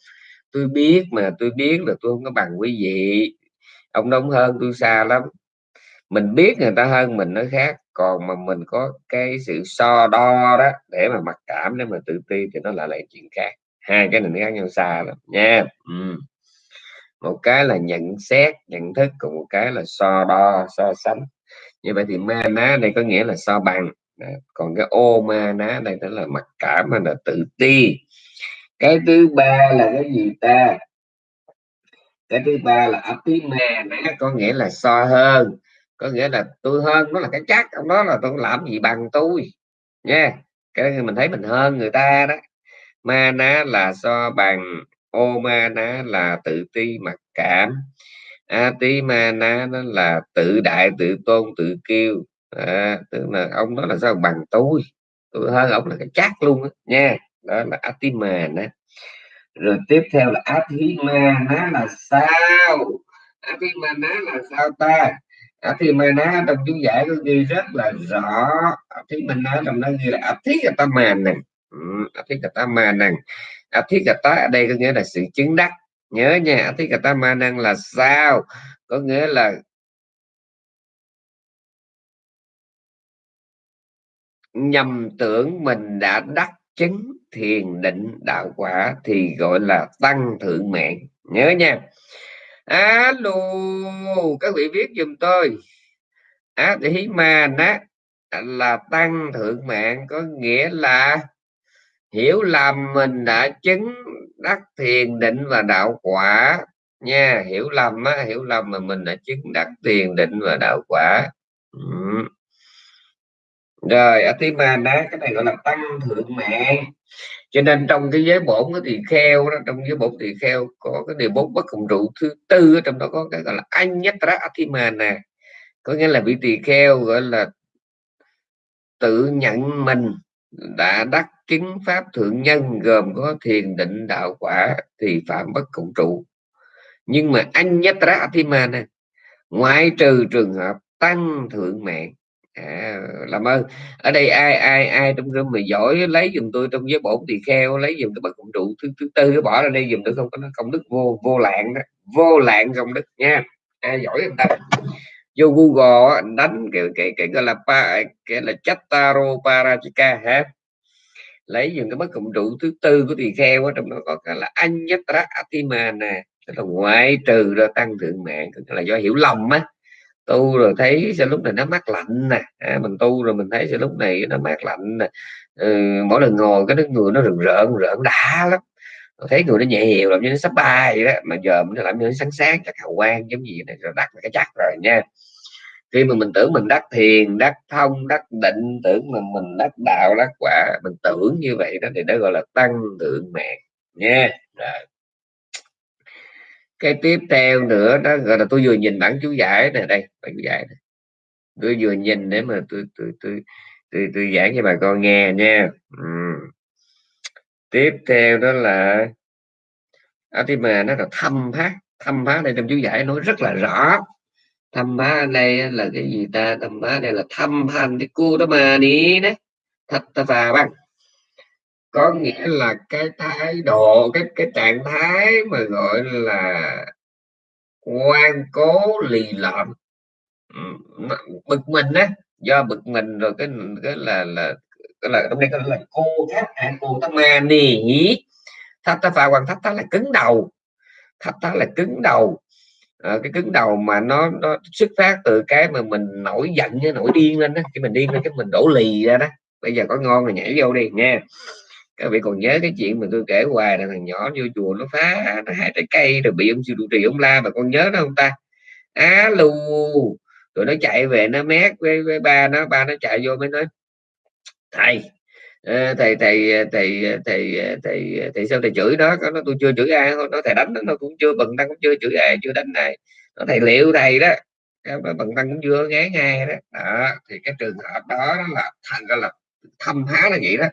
[SPEAKER 1] Tôi biết mà tôi biết là tôi không có bằng quý vị. Ông đông hơn tôi xa lắm. Mình biết người ta hơn mình nó khác còn mà mình có cái sự so đo đó để mà mặc cảm để mà tự ti thì nó lại là chuyện khác. Hai cái này nó khác nhau xa lắm nha. Ừ một cái là nhận xét, nhận thức, còn một cái là so đo, so sánh. Như vậy thì ma ná đây có nghĩa là so bằng. Còn cái ô ma ná đây đó là mặc cảm hay là tự ti. Cái thứ ba là cái gì ta? Cái thứ ba là apima ná có nghĩa là so hơn. Có nghĩa là tôi hơn, nó là cái chắc, ông đó là tôi làm gì bằng tôi. Nha. Cái mình thấy mình hơn người ta đó. Ma ná là so bằng ô ma ná là tự ti mặc cảm. A tí ma ná nó là tự đại tự tôn tự kiêu. À, tức là ông đó là sao? Bằng tôi. Tôi hơn ông là cái chắc luôn đó, nha. Đó là atima ná rồi tiếp theo là athima ná là sao? Athima ná là sao ta? A thì ma nó trong chú giải có ghi rất là rõ. Thì ma nói trong nó ghi là áp thiết cả ta áp thiết cả ta ở đây có nghĩa là sự chứng đắc. Nhớ nha áp thiết cả ta ma năng là sao? Có nghĩa là nhầm tưởng mình đã đắc chứng thiền định đạo quả thì gọi là tăng thượng mạng. Nhớ nha. Alo, các vị viết giùm tôi. Á hí ma ná là tăng thượng mạng có nghĩa là hiểu lầm mình đã chứng đắc thiền định và đạo quả. Nha, hiểu lầm á, hiểu lầm mà mình đã chứng đắc thiền định và đạo quả. Ừ. rồi atimana cái này gọi là tăng thượng mạng. Cho nên trong cái giới bổn thì kheo đó, trong giới bổn thì kheo có cái điều bốn bất cộng trụ thứ tư trong đó có cái gọi là anh nhất ra nè có nghĩa là vị tỳ kheo gọi là tự nhận mình đã đắc chứng pháp thượng nhân gồm có thiền định đạo quả thì phạm bất cộng trụ. Nhưng mà anh nhất ra nè ngoại trừ trường hợp tăng thượng mạng à, làm ơn ở đây ai ai ai trong room mà giỏi lấy dùm tôi trong giới bổn thì kheo lấy dùm cái bậc cộng trụ thứ thứ tư bỏ ra đây dùm tôi không có công đức vô vô lạng đó vô lạng công đức nha. Ai giỏi người ta? Vô google đánh cái cái cái gọi là pa cái là chattaro parachika ha lấy những cái bất cộng trụ thứ tư của tỳ kheo ở trong đó có cái là anh nhất atima nè tức là ngoại trừ ra tăng thượng mạng tức là do hiểu lầm á. Tu rồi thấy sẽ lúc này nó mát lạnh nè. À, mình tu rồi mình thấy sẽ lúc này nó mát lạnh nè. Ừ, mỗi lần ngồi cái người nó rừng rợn rợn đã lắm. Thấy người nó nhẹ hiệu làm như nó sắp bay vậy đó mà giờ mình làm như nó sáng sáng chắc hào quang giống gì này rồi đặt cái chắc rồi nha khi mà mình tưởng mình đắc thiền đắc thông đắc định tưởng mình mình đắc đạo đắc quả mình tưởng như vậy đó thì đó gọi là tăng thượng mạng nha. Rồi. Cái tiếp theo nữa đó gọi là tôi vừa nhìn bản chú giải này đây bản chú giải này. tôi vừa nhìn để mà tôi tôi tôi tôi, tôi giảng cho bà con nghe nha. Ừ. tiếp theo đó là Atima nó là thâm phát. Thâm phát đây trong chú giải nói rất là rõ tham phá đây là cái gì ta? Tham má đây là tham hành cái cu đó mà đi đấy. Thật ta phà băng có nghĩa là cái thái độ cái cái trạng thái mà gọi là quan cố lì lợm bực mình á. Do bực mình rồi cái cái là là cái là trong đây cái là cô thắt à, cô thắt ma nì nhí thắt ta phà quan thắt ta là cứng đầu. Thắt ta là cứng đầu à, cái cứng đầu mà nó nó xuất phát từ cái mà mình nổi giận nổi điên lên đó khi mình điên lên cái mình đổ lì ra đó. Bây giờ có ngon thì nhảy vô đi nha các vị còn nhớ cái chuyện mà tôi kể hoài là thằng nhỏ vô chùa nó phá nó hái trái cây rồi bị ông sư trụ trì ông la mà con nhớ đó không ta? Á lù, rồi nó chạy về nó mét với, với ba nó ba nó chạy vô mới nói thầy thầy thầy thầy thầy thầy thầy, thầy sao thầy chửi đó? Nó tôi chưa chửi ai nó thầy đánh nó cũng chưa bần tăng cũng chưa chửi ai chưa đánh này nó thầy liệu thầy đó. Nó bần tăng cũng chưa ngán ngay đó. đó thì cái trường hợp đó là thành ra là thâm há là vậy đó.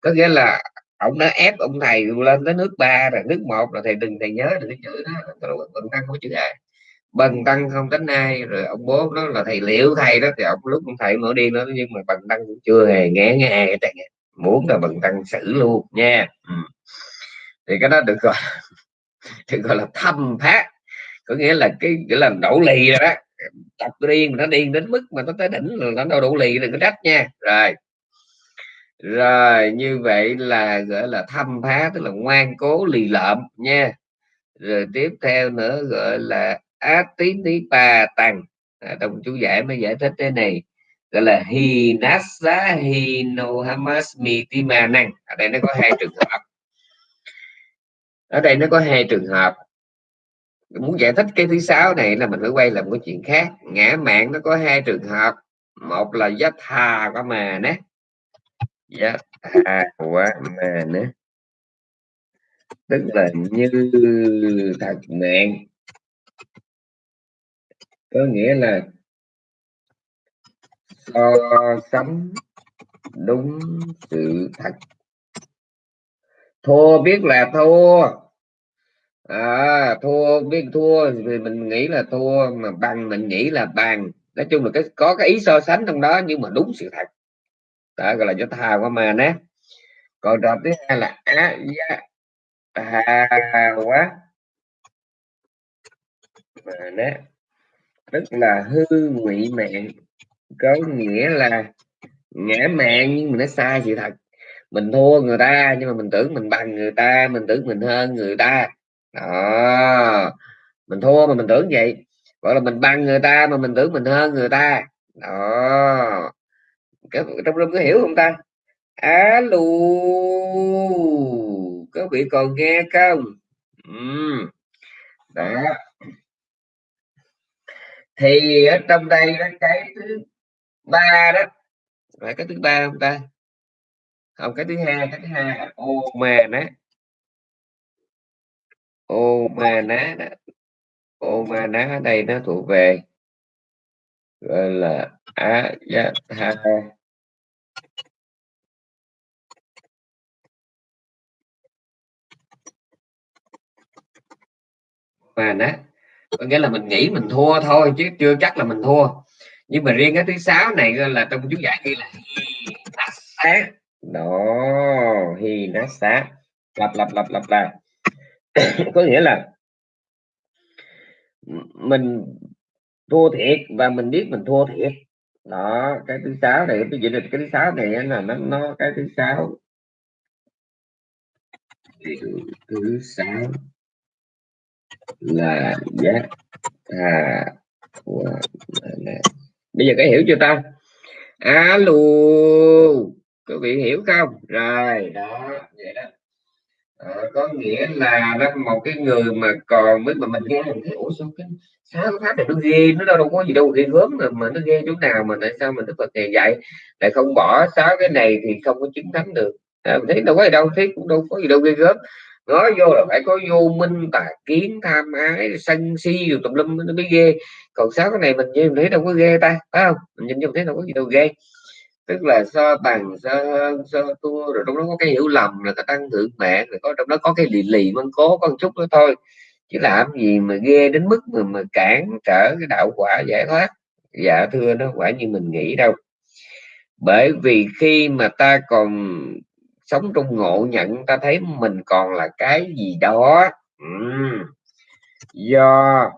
[SPEAKER 1] Có nghĩa là ông đã ép ông thầy lên tới nước ba rồi nước một rồi thầy đừng thầy nhớ đừng cái chữ đó bần tăng không chữ ai. Bần tăng không đánh ai rồi ông bố nó là thầy liệu thầy đó. Thì ông lúc ông thầy mở đi nó nhưng mà bần tăng cũng chưa hề nghe nghe cái muốn là bằng tăng xử luôn nha. Ừ. thì cái đó được gọi được gọi là thâm phát có nghĩa là cái nghĩa là đổ lì rồi đó. Tập điên nó điên đến mức mà nó tới đỉnh là nó đâu đủ lì đừng có trách nha. Rồi. Rồi như vậy là gọi là thâm phá tức là ngoan cố lì lợm nha. Rồi tiếp theo nữa gọi là á tí tí pa tăng à, đồng chú giải mới giải thích thế này gọi là hinasa hinohamasmi timanang ở đây nó có hai trường hợp. Ở đây nó có hai trường hợp. Muốn giải thích cái thứ sáu này là mình phải quay làm cái chuyện khác. Ngã mạng nó có hai trường hợp. Một là giác thà có mà nè giác thà quá mà nè tức là như thật mạng. Có nghĩa là so sánh đúng sự thật. Thua biết là thua. À, thua biết thua vì mình nghĩ là thua mà bằng mình nghĩ là bằng. Nói chung là cái có cái ý so sánh trong đó nhưng mà đúng sự thật. Đó gọi là cho thà qua mà nè còn trò thứ hai là á giá hà quá. Mà nè tức là hư ngụy mạng có nghĩa là ngã mạng nhưng mà nó sai sự thật. Mình thua người ta nhưng mà mình tưởng mình bằng người ta, mình tưởng mình hơn người ta. Đó, mình thua mà mình tưởng vậy. Gọi là mình bằng người ta mà mình tưởng mình hơn người ta. Đó. Cái trong room có hiểu không ta? Alo. Các vị còn nghe không? Ừ. đó. Thì ở trong đây đó cái thứ ba đó. Phải cái thứ ba không ta? Không, cái thứ hai, cái thứ hai ô mà ná. Ô ma ná ô ma ná ở đây nó thuộc về, gọi là á giá ha mà ná. Có nghĩa là mình nghĩ mình thua thôi, chứ chưa chắc là mình thua nhưng mà riêng cái thứ sáu này là trong chú giải ghi là sát. Đó hi nát sát. Lặp lặp lặp lặp lại. Có nghĩa là mình thua thiệt và mình biết mình thua thiệt. Đó, cái thứ sáu này cái gì cái thứ sáu này là nó nó cái thứ sáu. Thứ sáu là giác à bây giờ có hiểu chưa ta? Alo quý vị hiểu không? Rồi đó vậy đó. À, có nghĩa là đó một cái người mà còn mới mà mình nghe mình thấy ủa sao cái sao cái pháp này nó ghê nó đâu, đâu có gì đâu ghê gớm mà, mà nó ghê chỗ nào mà tại sao mình đức phật này dạy lại không bỏ sáu cái này thì không có chứng thánh được? À, mình thấy đâu có gì đâu thấy cũng đâu có gì đâu ghê gớm. Nói vô là phải có vô minh tà kiến tham ái sân si rồi tùm lum nó mới ghê còn sáu cái này mình nhìn thấy đâu có ghê ta phải không? Mình nhìn vô thấy đâu có gì đâu ghê. Tức là so bằng so so tua rồi trong đó có cái hiểu lầm là cái tăng thượng mạng rồi có trong đó có cái lì lì mân cố con chút nữa thôi. Chứ làm gì mà ghê đến mức mà, mà cản trở cái đạo quả giải thoát. Dạ thưa nó quả như mình nghĩ đâu. Bởi vì khi mà ta còn sống trong ngộ nhận ta thấy mình còn là cái gì đó. Ừ. do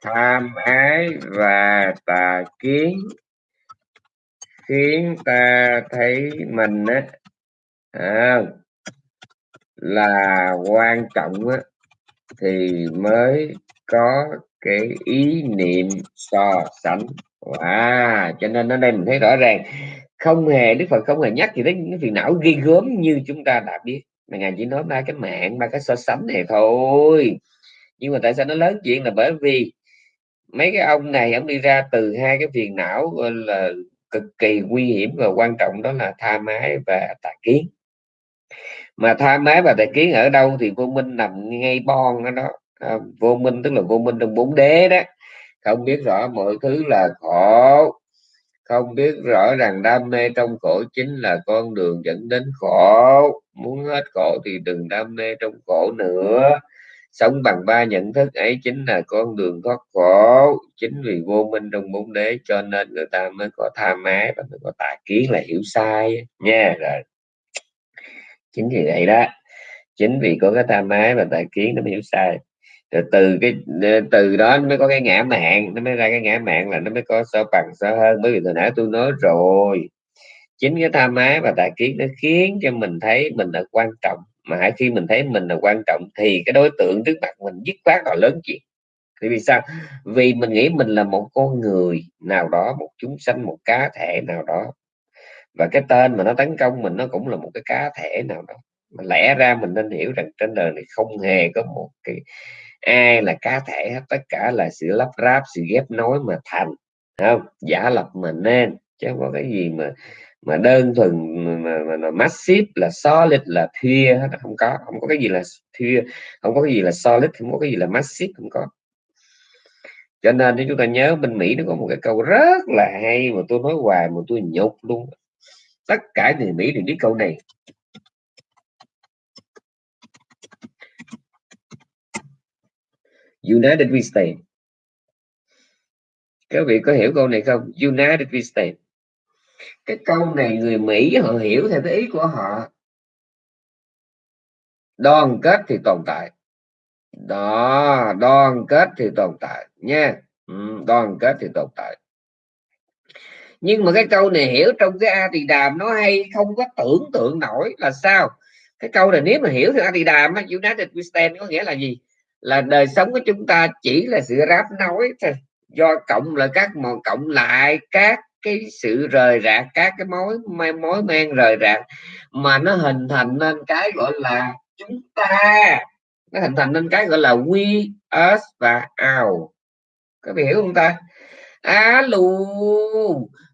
[SPEAKER 1] tham ái và tà kiến. Khiến ta thấy mình á à, là quan trọng á, thì mới có cái ý niệm so sánh. Wow. cho nên ở đây mình thấy rõ ràng không hề đức phật không hề nhắc gì đến những phiền não ghi gớm như chúng ta đã biết. Mà ngài chỉ nói ba cái mạng ba cái so sánh này thôi. Nhưng mà tại sao nó lớn chuyện là bởi vì mấy cái ông này ông đi ra từ hai cái phiền não là cực kỳ nguy hiểm và quan trọng đó là tha mái và tà kiến. Mà tha mái và tà kiến ở đâu thì vô minh nằm ngay bon ở đó. À, vô minh tức là vô minh trong bốn đế đó. Không biết rõ mọi thứ là khổ không biết rõ rằng đam mê trong khổ chính là con đường dẫn đến khổ. Muốn hết khổ thì đừng đam mê trong khổ nữa sống bằng ba nhận thức ấy chính là con đường thoát khổ, chính vì vô minh trong bốn đế, cho nên người ta mới có tham ái và mới có tà kiến là hiểu sai. Nha, rồi. Chính vì vậy đó, chính vì có cái tham ái và tà kiến nó mới hiểu sai. Rồi từ cái, từ đó nó mới có cái ngã mạng, nó mới ra cái ngã mạng là nó mới có so bằng so hơn. Bởi vì hồi nãy tôi nói rồi, chính cái tham ái và tà kiến nó khiến cho mình thấy mình là quan trọng mà khi mình thấy mình là quan trọng thì cái đối tượng trước mặt mình dứt khoát là lớn chuyện. Thì vì sao? Vì mình nghĩ mình là một con người nào đó, một chúng sanh, một cá thể nào đó. Và cái tên mà nó tấn công mình nó cũng là một cái cá thể nào đó. Mà lẽ ra mình nên hiểu rằng trên đời này không hề có một cái ai là cá thể hết. Tất cả là sự lắp ráp, sự ghép nối mà thành không? Giả lập mà nên chứ không có cái gì mà mà đơn thuần mà, mà, mà massive là solid là thưa không có không có cái gì là thưa không có cái gì là solid không có cái gì là massive không có. Cho nên nếu chúng ta nhớ bên Mỹ nó có một cái câu rất là hay mà tôi nói hoài mà tôi nhục luôn. Tất cả người Mỹ đều biết câu này. United we stand các vị có hiểu câu này không? United we stand cái câu này người Mỹ họ hiểu theo cái ý của họ. Đoàn kết thì tồn tại. Đó đoàn kết thì tồn tại nha. Ừ, đoàn kết thì tồn tại. Nhưng mà cái câu này hiểu trong cái A thì đàm nó hay không có tưởng tượng nổi là sao. Cái câu này nếu mà hiểu theo A thì đàm United we stand có nghĩa là gì? Là đời sống của chúng ta chỉ là sự ráp nối thôi. Do cộng là các mòn cộng lại các cái sự rời rạc, các cái mối mối men rời rạc mà nó hình thành nên cái gọi là chúng ta. Nó hình thành nên cái gọi là we, us và our. Có hiểu không ta? Alo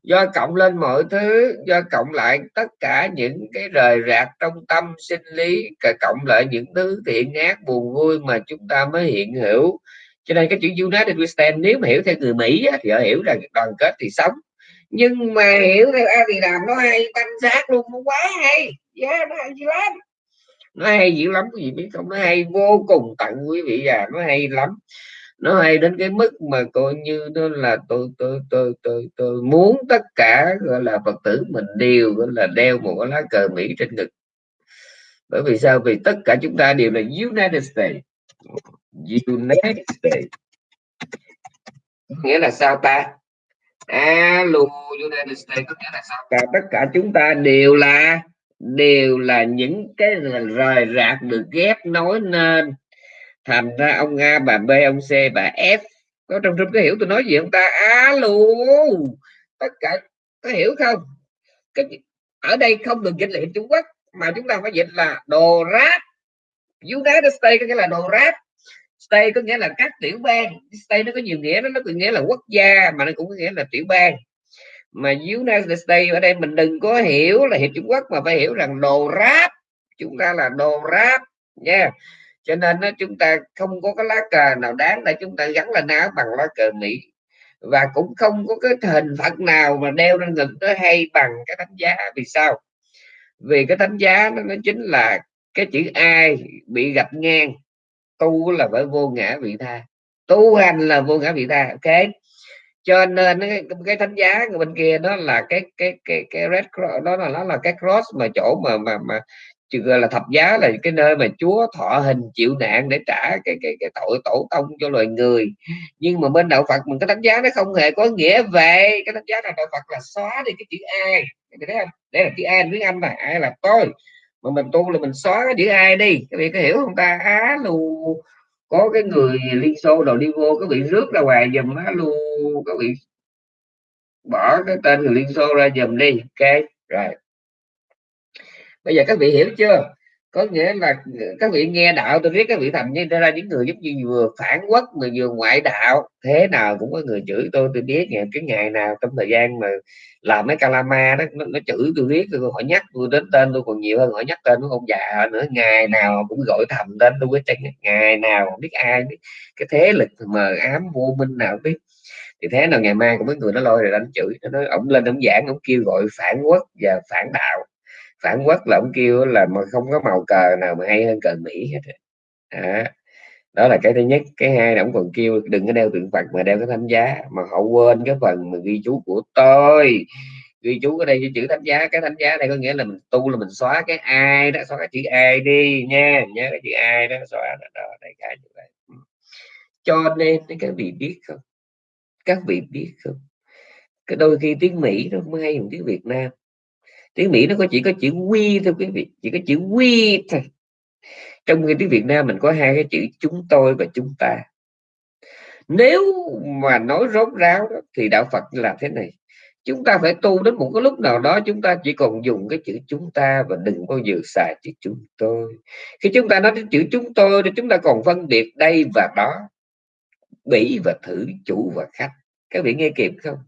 [SPEAKER 1] do cộng lên mọi thứ, do cộng lại tất cả những cái rời rạc trong tâm sinh lý cộng lại những thứ thiện ác, buồn vui mà chúng ta mới hiện hữu. Cho nên cái chữ United we stand, nếu mà hiểu theo người Mỹ thì họ hiểu rằng đoàn kết thì sống nhưng mà hiểu theo A thì làm nó hay tam giác luôn nó quá hay. Yeah, nó hay dữ lắm. Nó hay dữ lắm quý vị biết không? Nó hay vô cùng tận quý vị già nó hay lắm. Nó hay đến cái mức mà coi như nó là tôi tôi tôi tôi tôi muốn tất cả gọi là phật tử mình đều gọi là đeo một cái lá cờ mỹ trên ngực. Bởi vì sao? Vì tất cả chúng ta đều là United States. United States. Nghĩa là sao ta? Alo United States, có nghĩa là sao? Ta tất cả chúng ta đều là đều là những cái rời rạc được ghép nối nên thành ra ông A bà B, ông C bà F, có trong trong cái hiểu tôi nói gì không ta? Alo, tất cả có hiểu không? Cái ở đây không được dịch là Trung Quốc, mà chúng ta phải dịch là đồ ráp. United States có nghĩa là đồ ráp state có nghĩa là các tiểu bang. State nó có nhiều nghĩa nó có nghĩa là quốc gia mà nó cũng có nghĩa là tiểu bang. Mà United States ở đây mình đừng có hiểu là hiệp Trung Quốc mà phải hiểu rằng đồ ráp chúng ta là đồ ráp nha. Yeah. cho nên nó chúng ta không có cái lá cờ nào đáng để chúng ta gắn lên áo bằng lá cờ Mỹ. Và cũng không có cái hình phật nào mà đeo lên ngực nó hay bằng cái thánh giá. Vì sao? Vì cái thánh giá nó, nó chính là cái chữ ai bị gạch ngang tu là phải vô ngã vị tha. Tu hành là vô ngã vị tha ok? Cho nên cái, cái thánh giá bên kia đó là cái cái cái cái red cross đó là nó là cái cross mà chỗ mà mà mà gọi là thập giá là cái nơi mà Chúa thọ hình chịu nạn để trả cái cái cái tội tổ tông cho loài người. Nhưng mà bên đạo Phật mình cái thánh giá nó không hề có nghĩa về cái thánh giá là đạo Phật là xóa đi cái chữ ai. Thấy không? Đây là chữ ai tiếng Anh là ai là tôi? Mà mình tu là mình xóa cái chữ ai đi. Các vị có hiểu không ta? Á lu, có cái người liên xô đầu đi vô các vị rước ra ngoài dùm á lu các vị bỏ cái tên người liên xô ra dùm đi. Ok, rồi. Bây giờ các vị hiểu chưa? Có nghĩa là các vị nghe đạo tôi biết các vị thành như ra những người giống như vừa phản quốc mà vừa ngoại đạo thế nào cũng có người chửi tôi. Tôi biết ngày cái ngày nào trong thời gian mà làm mấy calama đó nó, nó chửi tôi biết tôi hỏi nhắc tôi đến tên tôi còn nhiều hơn hỏi nhắc tên của ông già nữa. Ngày nào cũng gọi thầm tên tôi với chân ngày nào không biết ai biết. Cái thế lực mờ ám vô minh nào biết. Thì thế nào ngày mai cũng mấy người nó lôi rồi đánh chửi. Nó nói ổng lên ông giảng ông kêu gọi phản quốc và phản đạo phản quốc là ông kêu là mà không có màu cờ nào mà hay hơn cờ mỹ hết đó. đó là cái thứ nhất. Cái hai là ông còn kêu đừng có đeo tượng phật mà đeo cái thánh giá. Mà họ quên cái phần mà ghi chú của tôi. Ghi chú ở đây chữ thánh giá. Cái thánh giá đây có nghĩa là mình tu là mình xóa cái ai đó xóa cái chữ ai đi nha. Nhớ cái chữ ai đó xóa đó, đó đây cả như vậy. Ừ. Cho nên các vị biết không? Các vị biết không? Cái đôi khi tiếng mỹ nó mới hay hơn tiếng việt nam tiếng mỹ nó có chỉ có chữ quy thôi quý vị chỉ có chữ quy thôi. Trong khi tiếng việt nam mình có hai cái chữ chúng tôi và chúng ta. Nếu mà nói rốt ráo đó, thì đạo phật là thế này. Chúng ta phải tu đến một cái lúc nào đó chúng ta chỉ còn dùng cái chữ chúng ta và đừng bao giờ xài chữ chúng tôi. Khi chúng ta nói đến chữ chúng tôi thì chúng ta còn phân biệt đây và đó bỉ và thử chủ và khách. Các vị nghe kịp không?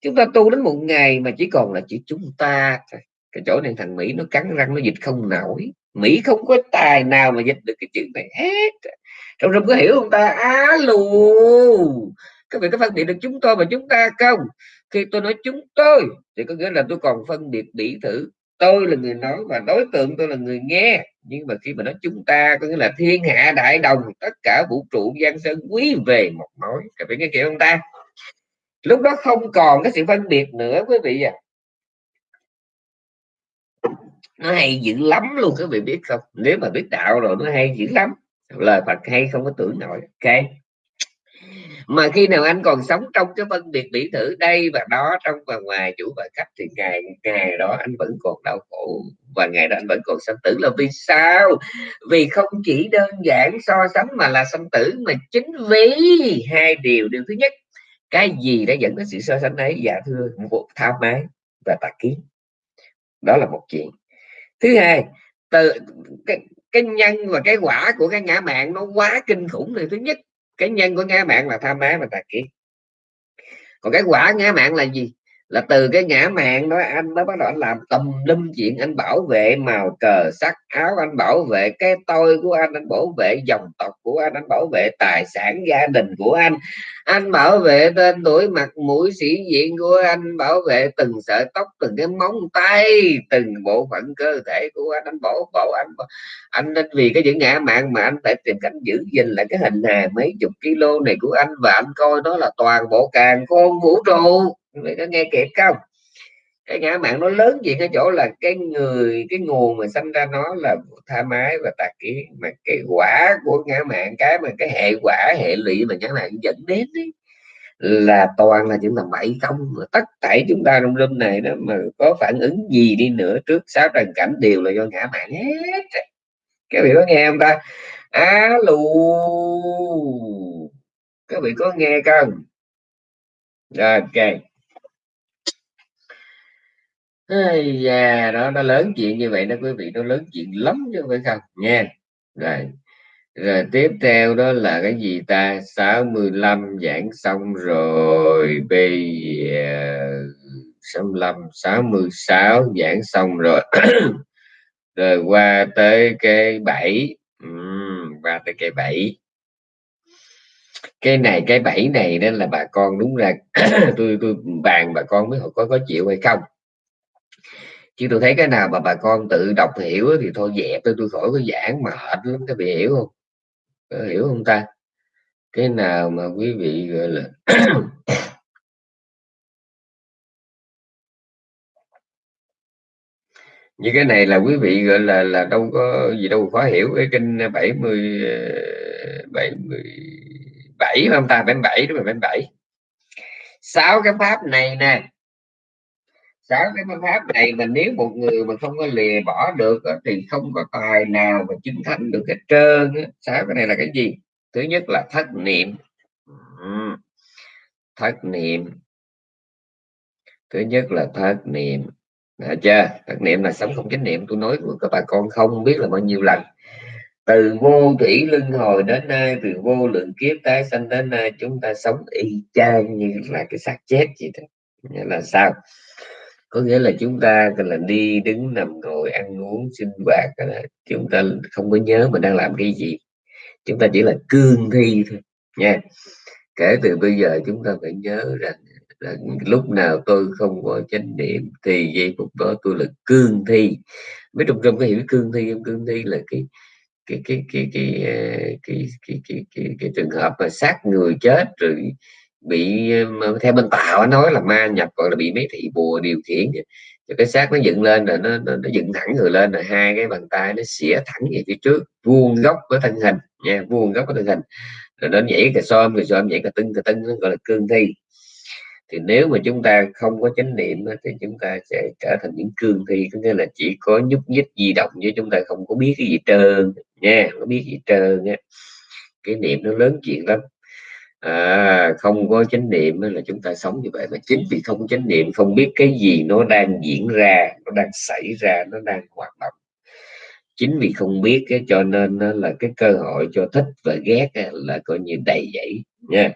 [SPEAKER 1] Chúng ta tu đến một ngày mà chỉ còn là chỉ chúng ta thôi. Cái chỗ này thằng Mỹ nó cắn răng, nó dịch không nổi. Mỹ không có tài nào mà dịch được cái chữ này hết. Trong rừng có hiểu không ta? Á lù! Các vị có phân biệt được chúng tôi và chúng ta không? Khi tôi nói chúng tôi, thì có nghĩa là tôi còn phân biệt bỉ thử. Tôi là người nói và đối tượng tôi là người nghe. Nhưng mà khi mà nói chúng ta, có nghĩa là thiên hạ đại đồng, tất cả vũ trụ, giang sơn quý về một mối. Các vị nghe kiểu không ta? Lúc đó không còn cái sự phân biệt nữa, quý vị à nó hay dữ lắm luôn các vị biết không? Nếu mà biết đạo rồi nó hay dữ lắm. Lời Phật hay không có tưởng nổi. Ok. Mà khi nào anh còn sống trong cái phân biệt bị thử đây và đó, trong và ngoài chủ và khách thì ngày ngày đó anh vẫn còn đau khổ. Và ngày đó anh vẫn còn sanh tử là vì sao? Vì không chỉ đơn giản so sánh mà là sanh tử mà chính vì hai điều. Điều thứ nhất cái gì đã dẫn đến sự so sánh ấy dạ thưa một tham ái và tà kiến. Đó là một chuyện. Thứ hai từ cái, cái nhân và cái quả của cái ngã mạng nó quá kinh khủng này thứ nhất cái nhân của ngã mạng là tham ái và tà kiến. Còn cái quả ngã mạng là gì? Là từ cái ngã mạng đó, anh mới bắt đầu anh làm tùm lum chuyện, anh bảo vệ màu cờ, sắc áo, anh bảo vệ cái tôi của anh anh bảo vệ dòng tộc của anh anh bảo vệ tài sản gia đình của anh. Anh bảo vệ tên tuổi mặt mũi sĩ diện của anh, bảo vệ từng sợi tóc, từng cái móng tay, từng bộ phận cơ thể của anh. Anh bảo bảo anh anh nên vì cái những ngã mạng mà anh phải tìm cách giữ gìn lại cái hình hài mấy chục kilo này của anh. Và anh coi đó là toàn bộ càng khôn vũ trụ vậy có nghe kịp không? Cái ngã mạng nó lớn gì cái chỗ là cái người cái nguồn mà sinh ra nó là tha mái và tà kiến. Mà cái quả của ngã mạng cái mà cái hệ quả hệ lụy mà ngã mạng dẫn đến ấy, là toàn là chúng ta bảy không tất cả chúng ta trong room này đó mà có phản ứng gì đi nữa trước sáu trần cảnh đều là do ngã mạng hết các vị có nghe không ta? Alo các vị có nghe không? Rồi ok. Ây da, đó nó lớn chuyện như vậy đó quý vị nó lớn chuyện lắm chứ phải không? Nha rồi rồi tiếp theo đó là cái gì ta? 65 giảng xong rồi bây giờ 65 66 giảng xong rồi. Rồi qua tới cái 7 Ừ, qua tới cái 7 cái này cái 7 này nên là bà con đúng ra tôi tôi bàn bà con mới có có chịu hay không chứ tôi thấy cái nào mà bà con tự đọc hiểu thì thôi dẹp tôi tôi khỏi có giảng mệt lắm các vị hiểu không? Có hiểu không ta? Cái nào mà quý vị gọi là như cái này là quý vị gọi là là đâu có gì đâu khó hiểu. Cái kinh 70 77 ờ, không ta? 77 đúng rồi 77 sáu cái pháp này nè sáu cái phương pháp này mình nếu một người mà không có lìa bỏ được thì không có tài nào mà chứng thành được hết trơn sáu cái này là cái gì? Thứ nhất là thất niệm. Thất niệm. Thứ nhất là thất niệm. Đã chưa? Thất niệm là sống không chánh niệm. Tôi nói của các bà con không biết là bao nhiêu lần. Từ vô thủy luân hồi đến nay, từ vô lượng kiếp tái sanh đến nay, chúng ta sống y chang như là cái xác chết vậy đó. Là sao? Có nghĩa là chúng ta là đi đứng nằm ngồi ăn uống sinh hoạt chúng ta không có nhớ mình đang làm cái gì. Chúng ta chỉ là cương thi thôi nha. Kể từ bây giờ chúng ta phải nhớ rằng là lúc nào tôi không có chánh niệm thì giây phút đó tôi là cương thi. Mấy trong trong cái hiểu cương thi không cương thi là cái cái cái cái cái cái cái cái, cái, cái, cái trường hợp mà sát người chết rồi bị theo bên tạo nói là ma nhập gọi là bị mấy thị bùa điều khiển cho cái xác nó dựng lên rồi nó, nó, nó dựng thẳng người lên rồi hai cái bàn tay nó xỉa thẳng về phía trước vuông góc với thân hình nha vuông góc với thân hình. Rồi nó nhảy cà xôm rồi xôm nhảy cà tưng cà tưng nó gọi là cương thi. Thì nếu mà chúng ta không có chánh niệm thì chúng ta sẽ trở thành những cương thi có nghĩa là chỉ có nhúc nhích di động với chúng ta không có biết cái gì trơn nha không có biết gì trơn nha cái niệm nó lớn chuyện lắm à, không có chánh niệm là chúng ta sống như vậy mà chính vì không có chánh niệm không biết cái gì nó đang diễn ra nó đang xảy ra nó đang hoạt động. Chính vì không biết cái cho nên là cái cơ hội cho thích và ghét là coi như đầy dẫy nha.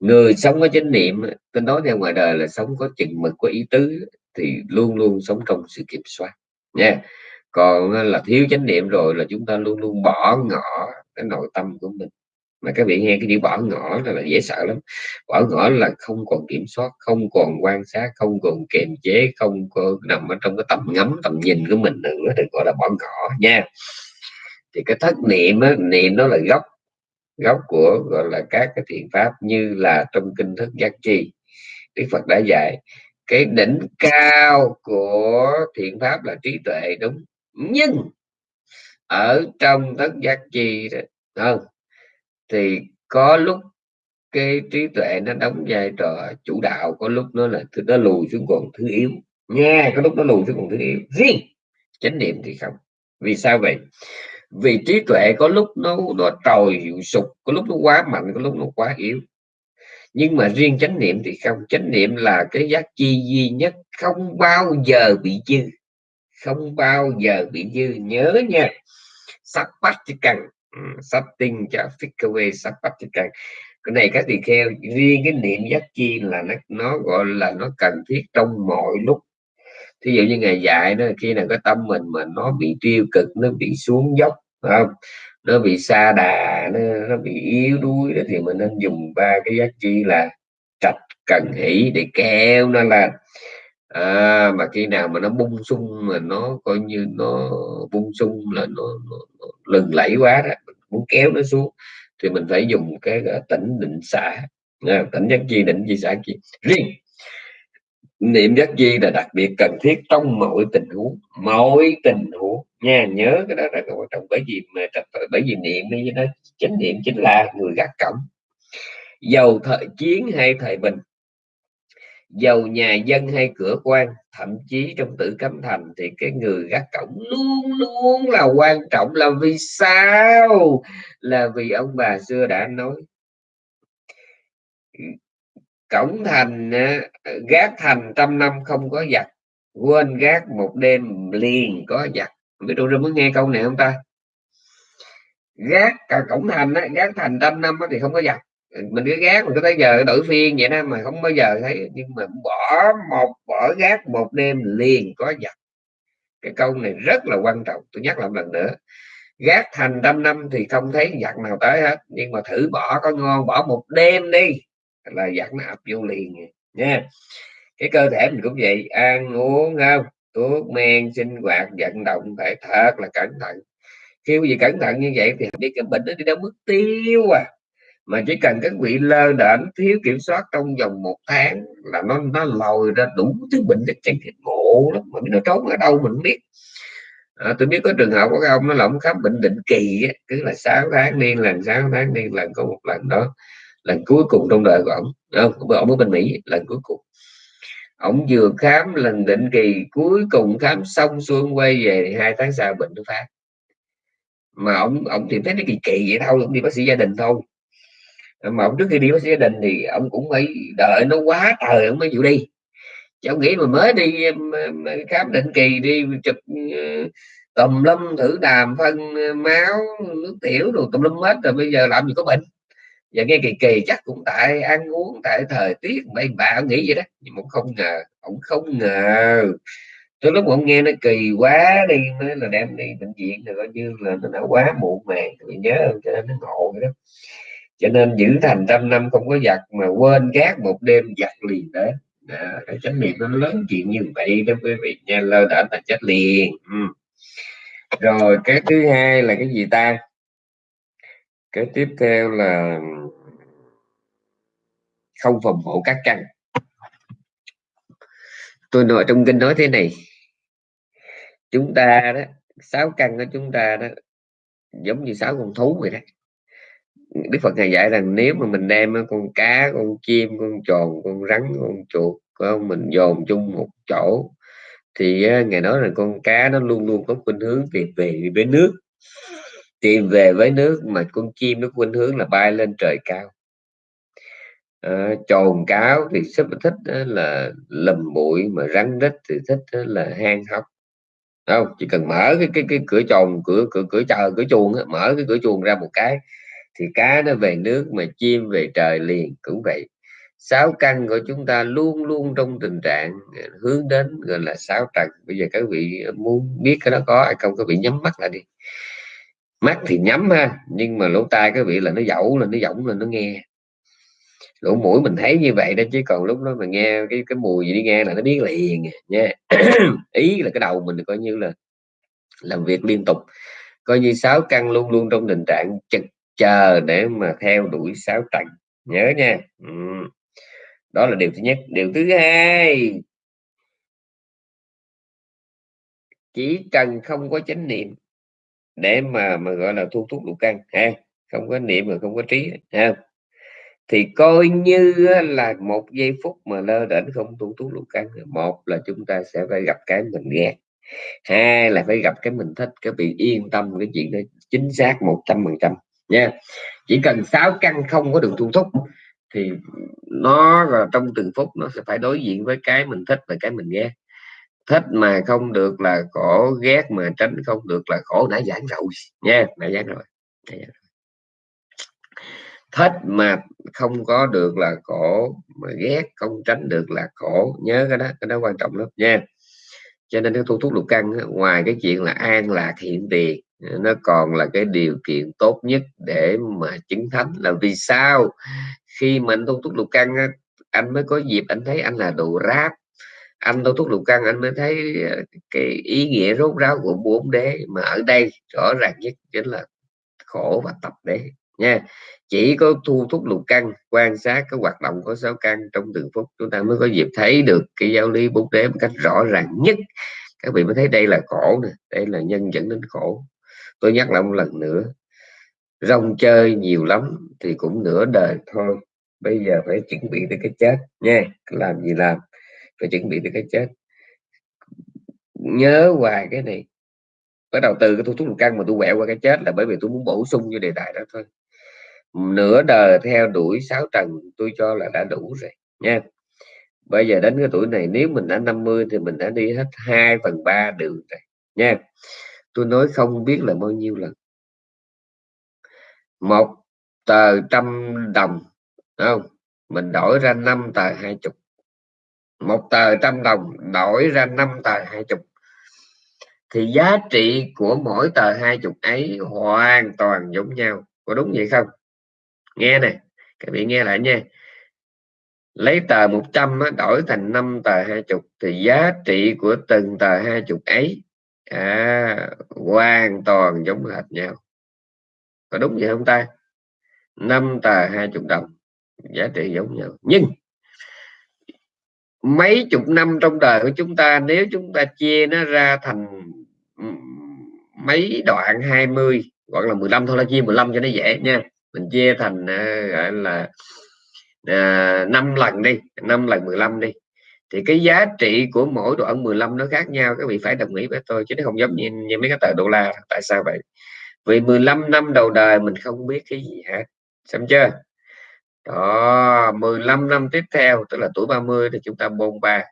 [SPEAKER 1] Người sống có chánh niệm tôi nói theo ngoài đời là sống có chừng mực có ý tứ thì luôn luôn sống trong sự kiểm soát nha. Còn là thiếu chánh niệm rồi là chúng ta luôn luôn bỏ ngỏ cái nội tâm của mình mà các vị nghe cái chữ bỏ ngỏ là, là dễ sợ lắm. Bỏ ngỏ là không còn kiểm soát không còn quan sát không còn kiềm chế không có nằm ở trong cái tầm ngắm tầm nhìn của mình nữa thì gọi là bỏ ngỏ nha. Thì cái thất niệm á, niệm nó là gốc gốc của gọi là các cái thiện pháp như là trong kinh thức giác chi. Đức phật đã dạy cái đỉnh cao của thiện pháp là trí tuệ đúng nhưng ở trong thức giác chi đó, không thì có lúc cái trí tuệ nó đóng vai trò chủ đạo, có lúc nó là nó lùi xuống còn thứ yếu. Nha, có lúc nó lùi xuống còn thứ yếu. Riêng chánh niệm thì không. Vì sao vậy? Vì trí tuệ có lúc nó nó trồi hiệu sụp, có lúc nó quá mạnh, có lúc nó quá yếu. Nhưng mà riêng chánh niệm thì không. Chánh niệm là cái giác chi duy nhất, không bao giờ bị dư. Không bao giờ bị dư. Nhớ nha. Sắp bách chỉ cần Ừ, setting cho Fikaway Sapatikan cái này các tỳ kheo riêng cái niệm giác chi là nó nó gọi là nó cần thiết trong mọi lúc. Thí dụ như ngày dạy đó khi nào cái tâm mình mà nó bị tiêu cực nó bị xuống dốc không? Nó bị xa đà nó, nó bị yếu đuối đó thì mình nên dùng ba cái giác chi là trạch cần hỷ để kéo nó lên à, mà khi nào mà nó bung sung mà nó coi như nó bung sung là nó, nó, nó lừng lẫy quá đó mình muốn kéo nó xuống thì mình phải dùng cái tỉnh định xã à, tỉnh giác chi định chi xã chi. Riêng niệm giác chi là đặc biệt cần thiết trong mọi tình huống mọi tình huống. Nha nhớ cái đó là quan trọng bởi vì mà bởi vì niệm đi nó chánh niệm chính là người gác cổng. Dầu thời chiến hay thời bình dầu nhà dân hay cửa quan thậm chí trong tử cấm thành thì cái người gác cổng luôn luôn là quan trọng. Là vì sao? Là vì ông bà xưa đã nói cổng thành gác thành trăm năm không có giặt quên gác một đêm liền có giặt biết đâu ra muốn nghe câu này không ta? Gác cả cổng thành á, gác thành trăm năm thì không có giặt mình cứ gác, mình cứ tới giờ đổi phiên vậy đó, mà không bao giờ thấy. Nhưng mà bỏ một, bỏ gác một đêm liền có giặt cái câu này rất là quan trọng, tôi nhắc lại lần nữa. Gác thành trăm năm thì không thấy giặt nào tới hết. Nhưng mà thử bỏ có ngon, bỏ một đêm đi, là giặt nó ập vô liền nha. Cái cơ thể mình cũng vậy, ăn uống không? Thuốc, men, sinh hoạt, vận động phải thật là cẩn thận. Khi gì cẩn thận như vậy thì biết cái bệnh nó đi đâu mất tiêu à mà chỉ cần các vị lơ đễnh thiếu kiểm soát trong vòng một tháng là nó nó lòi ra đủ thứ bệnh chất chân thịt ngộ lắm mà nó trốn ở đâu mình biết. À, tôi biết có trường hợp của ông nó lỏng khám bệnh định kỳ á, cứ là 6 tháng đi lần 6 tháng đi lần có một lần đó lần cuối cùng trong đời của ông không? Ông ở bên mỹ lần cuối cùng. Ông vừa khám lần định kỳ cuối cùng khám xong xuôi quay về thì hai tháng sau bệnh nó phát. Mà ông ông thì thấy nó kỳ kỳ vậy thôi ông đi bác sĩ gia đình thôi. Ờ, mà ông trước khi đi bác sĩ gia đình thì ông cũng phải đợi, nó quá trời ông mới chịu đi. Chứ ông nghĩ mà mới đi khám định kỳ đi, chụp ờ, tùm lâm thử đàm phân ờ, máu, nước tiểu đồ tùm lâm hết rồi bây giờ làm gì có bệnh. Và nghe kỳ kỳ chắc cũng tại ăn uống, tại thời tiết, mấy bà ông nghĩ vậy đó, nhưng mà không ngờ ông không ngờ. Tôi lúc ông nghe nó kỳ quá đi mới là đem đi bệnh viện rồi coi như là nó đã quá muộn màng thì nhớ cho nên nó ngộ vậy đó cho nên giữ thành trăm năm không có giặt mà quên gác một đêm giặt liền đấy à, cái chánh niệm nó lớn chuyện như vậy đó quý vị nha lơ đã là chết liền. Ừ. rồi cái thứ hai là cái gì ta? Cái tiếp theo là không phòng hộ các căn. Tôi nói trong kinh nói thế này. Chúng ta đó sáu căn của chúng ta đó giống như sáu con thú vậy đó. Đức Phật ngài dạy rằng nếu mà mình đem con cá con chim con tròn con rắn con chuột không? mình dồn chung một chỗ thì ngài nói rằng con cá nó luôn luôn có khuynh hướng tìm về với nước. Tìm về với nước mà con chim nó khuynh hướng là bay lên trời cao. À, trồn cáo thì rất thích là lầm bụi mà rắn rít thì thích là hang hốc. Không? Chỉ cần mở cái cái cái cửa tròn cửa cửa cửa chờ cửa chuồng mở cái cửa chuồng ra một cái thì cá nó về nước mà chim về trời liền, cũng vậy. Sáu căn của chúng ta luôn luôn trong tình trạng à, hướng đến gọi là sáu trần. Bây giờ các vị muốn biết cái đó có hay không, các vị nhắm mắt lại đi. Mắt thì nhắm ha, nhưng mà lỗ tai các vị là nó dẫu là nó giọng là nó nghe. Lỗ mũi mình thấy như vậy đó, chứ còn lúc đó mà nghe cái cái mùi gì đi nghe là nó biết liền nha. Ý là cái đầu mình coi như là làm việc liên tục. Coi như sáu căn luôn luôn trong tình trạng chật chờ để mà theo đuổi sáu trần. Nhớ nha. Ừ. đó là điều thứ nhất. Điều thứ hai. Chỉ cần không có chánh niệm để mà mà gọi là thu thuốc lục căn, ha? Không có niệm mà không có trí, ha? Thì coi như là một giây phút mà lơ đễnh không thu thuốc lục căn một là chúng ta sẽ phải gặp cái mình ghét hai là phải gặp cái mình thích, cái bị yên tâm cái chuyện đó chính xác một trăm phần trăm nha. Chỉ cần sáu căn không có được thu thúc thì nó là trong từng phút nó sẽ phải đối diện với cái mình thích và cái mình ghét. Thích mà không được là khổ, ghét mà tránh không được là khổ, nãy giảng rồi. Nha, nãy giảng rồi thích mà không có được là khổ, mà ghét không tránh được là khổ, nhớ cái đó cái đó quan trọng lắm. Nha. Cho nên cái thu thúc lục căn ngoài cái chuyện là an lạc hiện tiền nó còn là cái điều kiện tốt nhất để mà chứng thánh là vì sao? Khi mà anh tu túc lục căn anh mới có dịp anh thấy anh là đồ ráp. Anh tu túc lục căn anh mới thấy ờ, cái ý nghĩa rốt ráo của bốn đế mà ở đây rõ ràng nhất chính là khổ và tập đế nha. Chỉ có thu thúc lục căn quan sát cái hoạt động của sáu căn trong từng phút, chúng ta mới có dịp thấy được cái giáo lý bốn đế một cách rõ ràng nhất. Các vị mới thấy đây là khổ nè, đây là nhân dẫn đến khổ tôi nhắc lại một lần nữa, rong chơi nhiều lắm thì cũng nửa đời thôi. Bây giờ phải chuẩn bị tới cái chết nha, làm gì làm, phải chuẩn bị tới cái chết. Nhớ hoài cái này. Bắt đầu từ cái thu thuốc lục căn mà tôi quẹo qua cái chết là bởi vì tôi muốn bổ sung cho đề tài đó thôi. Nửa đời theo đuổi sáu trần tôi cho là đã đủ rồi nha. Bây giờ đến cái tuổi này, nếu mình đã 50 thì mình đã đi hết 2 phần 3 đường rồi nha tôi nói không biết là bao nhiêu lần. Một tờ trăm đồng không? Mình đổi ra năm tờ hai chục. Một tờ trăm đồng, đổi ra năm tờ hai chục. Thì giá trị của mỗi tờ hai chục ấy hoàn toàn giống nhau. Có đúng vậy không? Nghe nè, các bạn nghe lại nha. Lấy tờ 100 đổi thành 5 tờ 20 thì giá trị của từng tờ 20 ấy à, hoàn toàn giống hệt nhau. Có đúng vậy không ta? Năm tờ 20 đồng giá trị giống nhau. Nhưng mấy chục năm trong đời của chúng ta nếu chúng ta chia nó ra thành mấy đoạn 20 gọi là 15 thôi là chia 15 cho nó dễ nha. Mình chia thành uh, gọi là à, 5 lần đi 5 lần 15 đi thì cái giá trị của mỗi đoạn 15 nó khác nhau các vị phải đồng ý với tôi chứ nó không giống như, như mấy cái tờ đô la tại sao vậy? Vì 15 năm đầu đời mình không biết cái gì hết xong chưa? Đó 15 năm tiếp theo tức là tuổi 30 thì chúng ta bôn ba.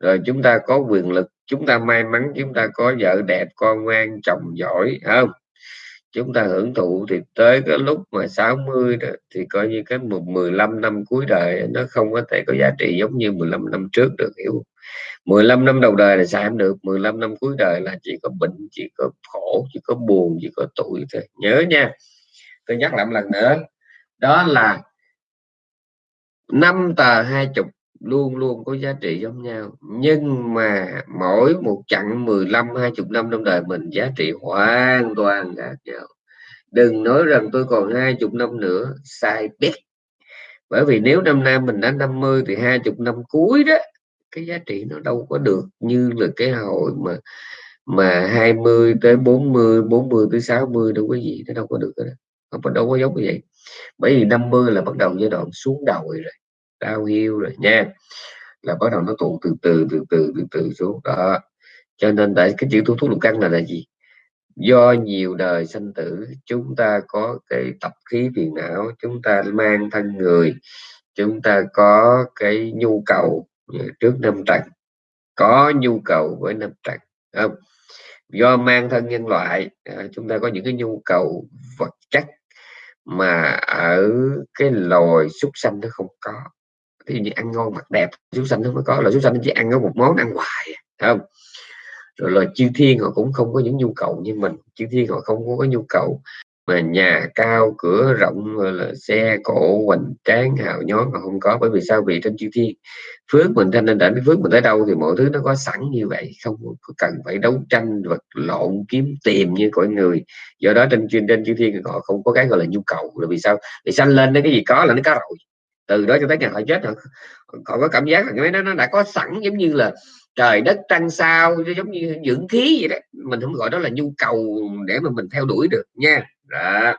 [SPEAKER 1] Rồi chúng ta có quyền lực chúng ta may mắn chúng ta có vợ đẹp con ngoan chồng giỏi không? Chúng ta hưởng thụ thì tới cái lúc mà 60 đó, thì coi như cái một 15 năm cuối đời nó không có thể có giá trị giống như 15 năm trước được, hiểu 15 năm đầu đời là sao em được 15 năm cuối đời là chỉ có bệnh, chỉ có khổ, chỉ có buồn, chỉ có tuổi thôi. Nhớ nha, tôi nhắc lại một lần nữa, đó là năm tờ hai chục luôn luôn có giá trị giống nhau. Nhưng mà mỗi một chặng 15 20 năm trong đời mình, giá trị hoàn toàn khác nhau. Đừng nói rằng tôi còn hai chục năm nữa, sai biết. Bởi vì nếu năm nay mình đã 50 thì hai chục năm cuối đó, cái giá trị nó đâu có được như là cái hội mà mà 20 tới 40 40 tới 60 đâu có gì, nó đâu có được đó. không có đâu có giống như vậy. Bởi vì 50 là bắt đầu giai đoạn xuống đầu rồi đau hiu rồi nha. là bắt đầu nó tụ từ từ từ từ từ từ xuống. Đó. Cho nên tại cái chữ tu thuốc lục căn là là gì? Do nhiều đời sanh tử chúng ta có cái tập khí phiền não chúng ta mang thân người chúng ta có cái nhu cầu trước năm trần. Có nhu cầu với năm trần không? Do mang thân nhân loại à, chúng ta có những cái nhu cầu vật chất mà ở cái loài súc sanh nó không có thì như ăn ngon mặc đẹp súc sanh nó mới có, là súc sanh nó chỉ ăn có một món ăn hoài à, không? Rồi là chư thiên họ cũng không có những nhu cầu như mình. Chư thiên họ không có nhu cầu mà nhà cao, cửa rộng là xe cổ hoành tráng, hào nhón mà không có. Bởi vì sao? Vì trên chư thiên, phước mình thanh nên đến phước mình tới đâu thì mọi thứ nó có sẵn như vậy. Không có cần phải đấu tranh vật lộn, kiếm tìm như cõi người. Do đó trên chuyên trên chư thiên họ không có cái gọi là nhu cầu. Là vì sao? Vì sanh lên cái gì có là nó có rồi từ đó cho tới ngày họ chết họ, họ có cảm giác là cái đó nó đã có sẵn giống như là trời đất trăng sao giống như dưỡng khí vậy đó. Mình không gọi đó là nhu cầu để mà mình theo đuổi được nha. Đó.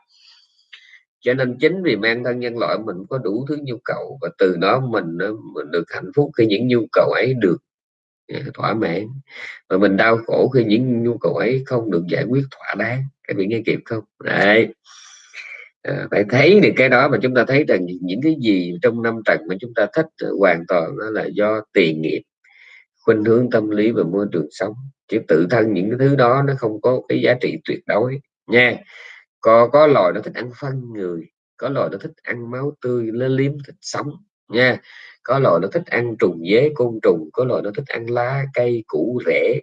[SPEAKER 1] Cho nên chính vì mang thân nhân loại mình có đủ thứ nhu cầu và từ đó mình, mình được hạnh phúc khi những nhu cầu ấy được à, thỏa mãn. Và mình đau khổ khi những nhu cầu ấy không được giải quyết thỏa đáng. Các vị nghe kịp không? Đấy à, phải thấy được cái đó mà chúng ta thấy rằng những cái gì trong năm trần mà chúng ta thích hoàn toàn đó là do tiền nghiệp khuynh hướng tâm lý và môi trường sống. Chứ tự thân những cái thứ đó nó không có cái giá trị tuyệt đối nha. Có có loài nó thích ăn phân người có loài nó thích ăn máu tươi nó liếm thịt sống nha. Có loài nó thích ăn trùng dế côn trùng có loài nó thích ăn lá cây củ rễ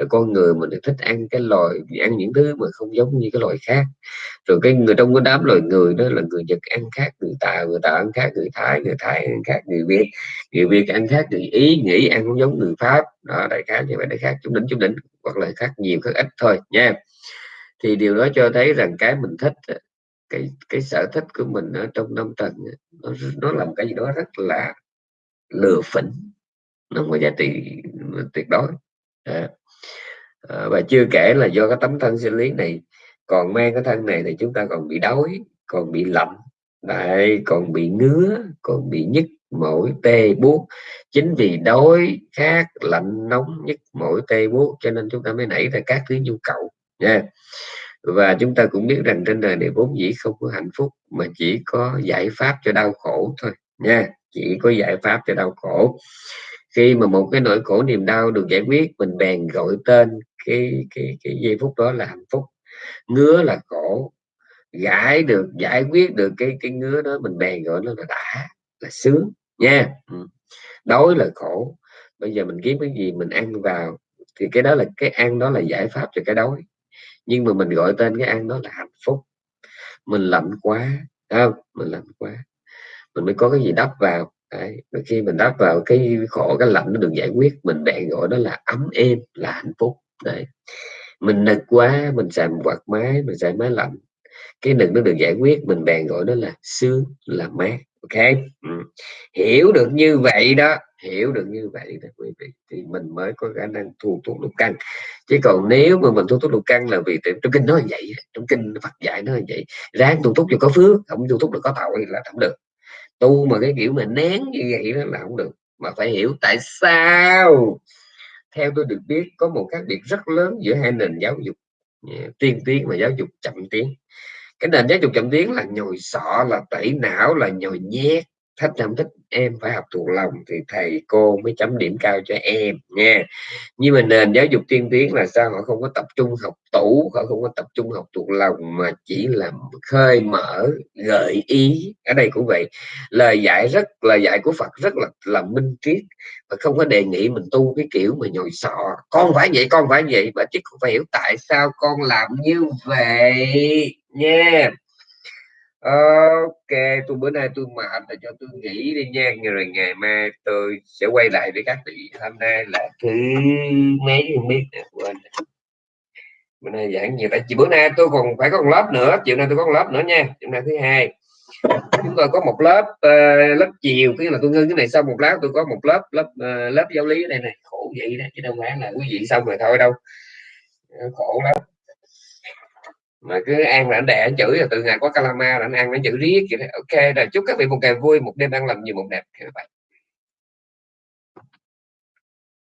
[SPEAKER 1] cái con người mình thích ăn cái loài, ăn những thứ mà không giống như cái loài khác. Rồi cái người, trong cái đám loài người đó là người Nhật ăn khác, người Tà người Tà ăn khác, người Thái người Thái ăn khác, người Việt người Việt ăn khác, người Ý nghĩ ăn không giống người Pháp. Đó, đại khái như vậy, đại khác chúng đỉnh chúng đỉnh, hoặc là khác nhiều, khác ít thôi, nha. Thì điều đó cho thấy rằng cái mình thích cái cái sở thích của mình ở trong năm tầng nó nó làm cái gì đó rất là lừa phỉnh. Nó không có giá trị tuyệt đối. À. À, và chưa kể là do cái tấm thân sinh lý này còn mang cái thân này thì chúng ta còn bị đói còn bị lạnh. Lại còn bị ngứa còn bị nhức mỏi tê buốt. Chính vì đói khát lạnh nóng nhức mỏi tê buốt cho nên chúng ta mới nảy ra các thứ nhu cầu nha. Và chúng ta cũng biết rằng trên đời này vốn dĩ không có hạnh phúc mà chỉ có giải pháp cho đau khổ thôi nha. Chỉ có giải pháp cho đau khổ khi mà một cái nỗi khổ niềm đau được giải quyết, mình bèn gọi tên cái cái cái giây phút đó là hạnh phúc. Ngứa là khổ. Giải được, giải quyết được cái cái ngứa đó, mình bèn gọi nó là đã, là sướng, nha. Ừ. Đói là khổ. Bây giờ mình kiếm cái gì mình ăn vào, thì cái đó là, cái ăn đó là giải pháp cho cái đói. Nhưng mà mình gọi tên cái ăn đó là hạnh phúc. Mình lạnh quá không? Mình lạnh quá. Mình mới có cái gì đắp vào. Đấy. khi mình đáp vào cái khổ, cái lạnh nó được giải quyết, mình bèn gọi đó là ấm êm, là hạnh phúc Đấy. mình nực quá, mình xài quạt máy, mình xài máy lạnh, cái nực nó được giải quyết, mình bèn gọi đó là sướng, là mát ok ừ. hiểu được như vậy đó, hiểu được như vậy đó quý vị, thì mình mới có khả năng thu thuốc lục căn chứ còn nếu mà mình thu thuốc lục căn là vì trong kinh nói vậy trong kinh Phật dạy nó vậy, ráng tu thuốc cho có phước, không tu thuốc được có tội là không được tu mà cái kiểu mà nén như vậy đó là không được. Mà phải hiểu tại sao? Theo tôi được biết, có một khác biệt rất lớn giữa hai nền giáo dục. Tiên tiến và giáo dục chậm tiến. Cái nền giáo dục chậm tiến là nhồi sọ, là tẩy não, là nhồi nhét thích không thích em phải học thuộc lòng thì thầy cô mới chấm điểm cao cho em nha nhưng mà nền giáo dục tiên tiến là sao? Họ không có tập trung học tủ, họ không có tập trung học thuộc lòng mà chỉ là khơi mở, gợi ý. Ở đây cũng vậy, lời dạy rất, lời dạy của Phật rất là là minh triết và không có đề nghị mình tu cái kiểu mà nhồi sọ. Con phải vậy, con phải vậy và chứ không phải hiểu tại sao con làm như vậy nha yeah. Ok, tôi bữa nay tôi mệt là cho tôi nghỉ đi nha, rồi ngày mai tôi sẽ quay lại với các vị. Hôm nay là thứ mấy không biết quên. Bữa nay giảng nhiều tại vì bữa nay tôi còn phải có một lớp nữa, chiều nay tôi có một lớp nữa nha, chiều nay thứ hai. Chúng tôi có một lớp uh, lớp chiều, cái là tôi ngưng cái này xong một lát tôi có một lớp lớp uh, lớp giáo lý đây này, khổ vậy đó chứ đâu phải là quý vị xong rồi thôi đâu. Ờ, khổ lắm mà cứ ăn là anh đẻ anh chửi là từ ngày có calama là anh ăn nó chữ riết vậy đó. ok, rồi chúc các vị một ngày vui, một đêm ăn lành nhiều, một đẹp các bạn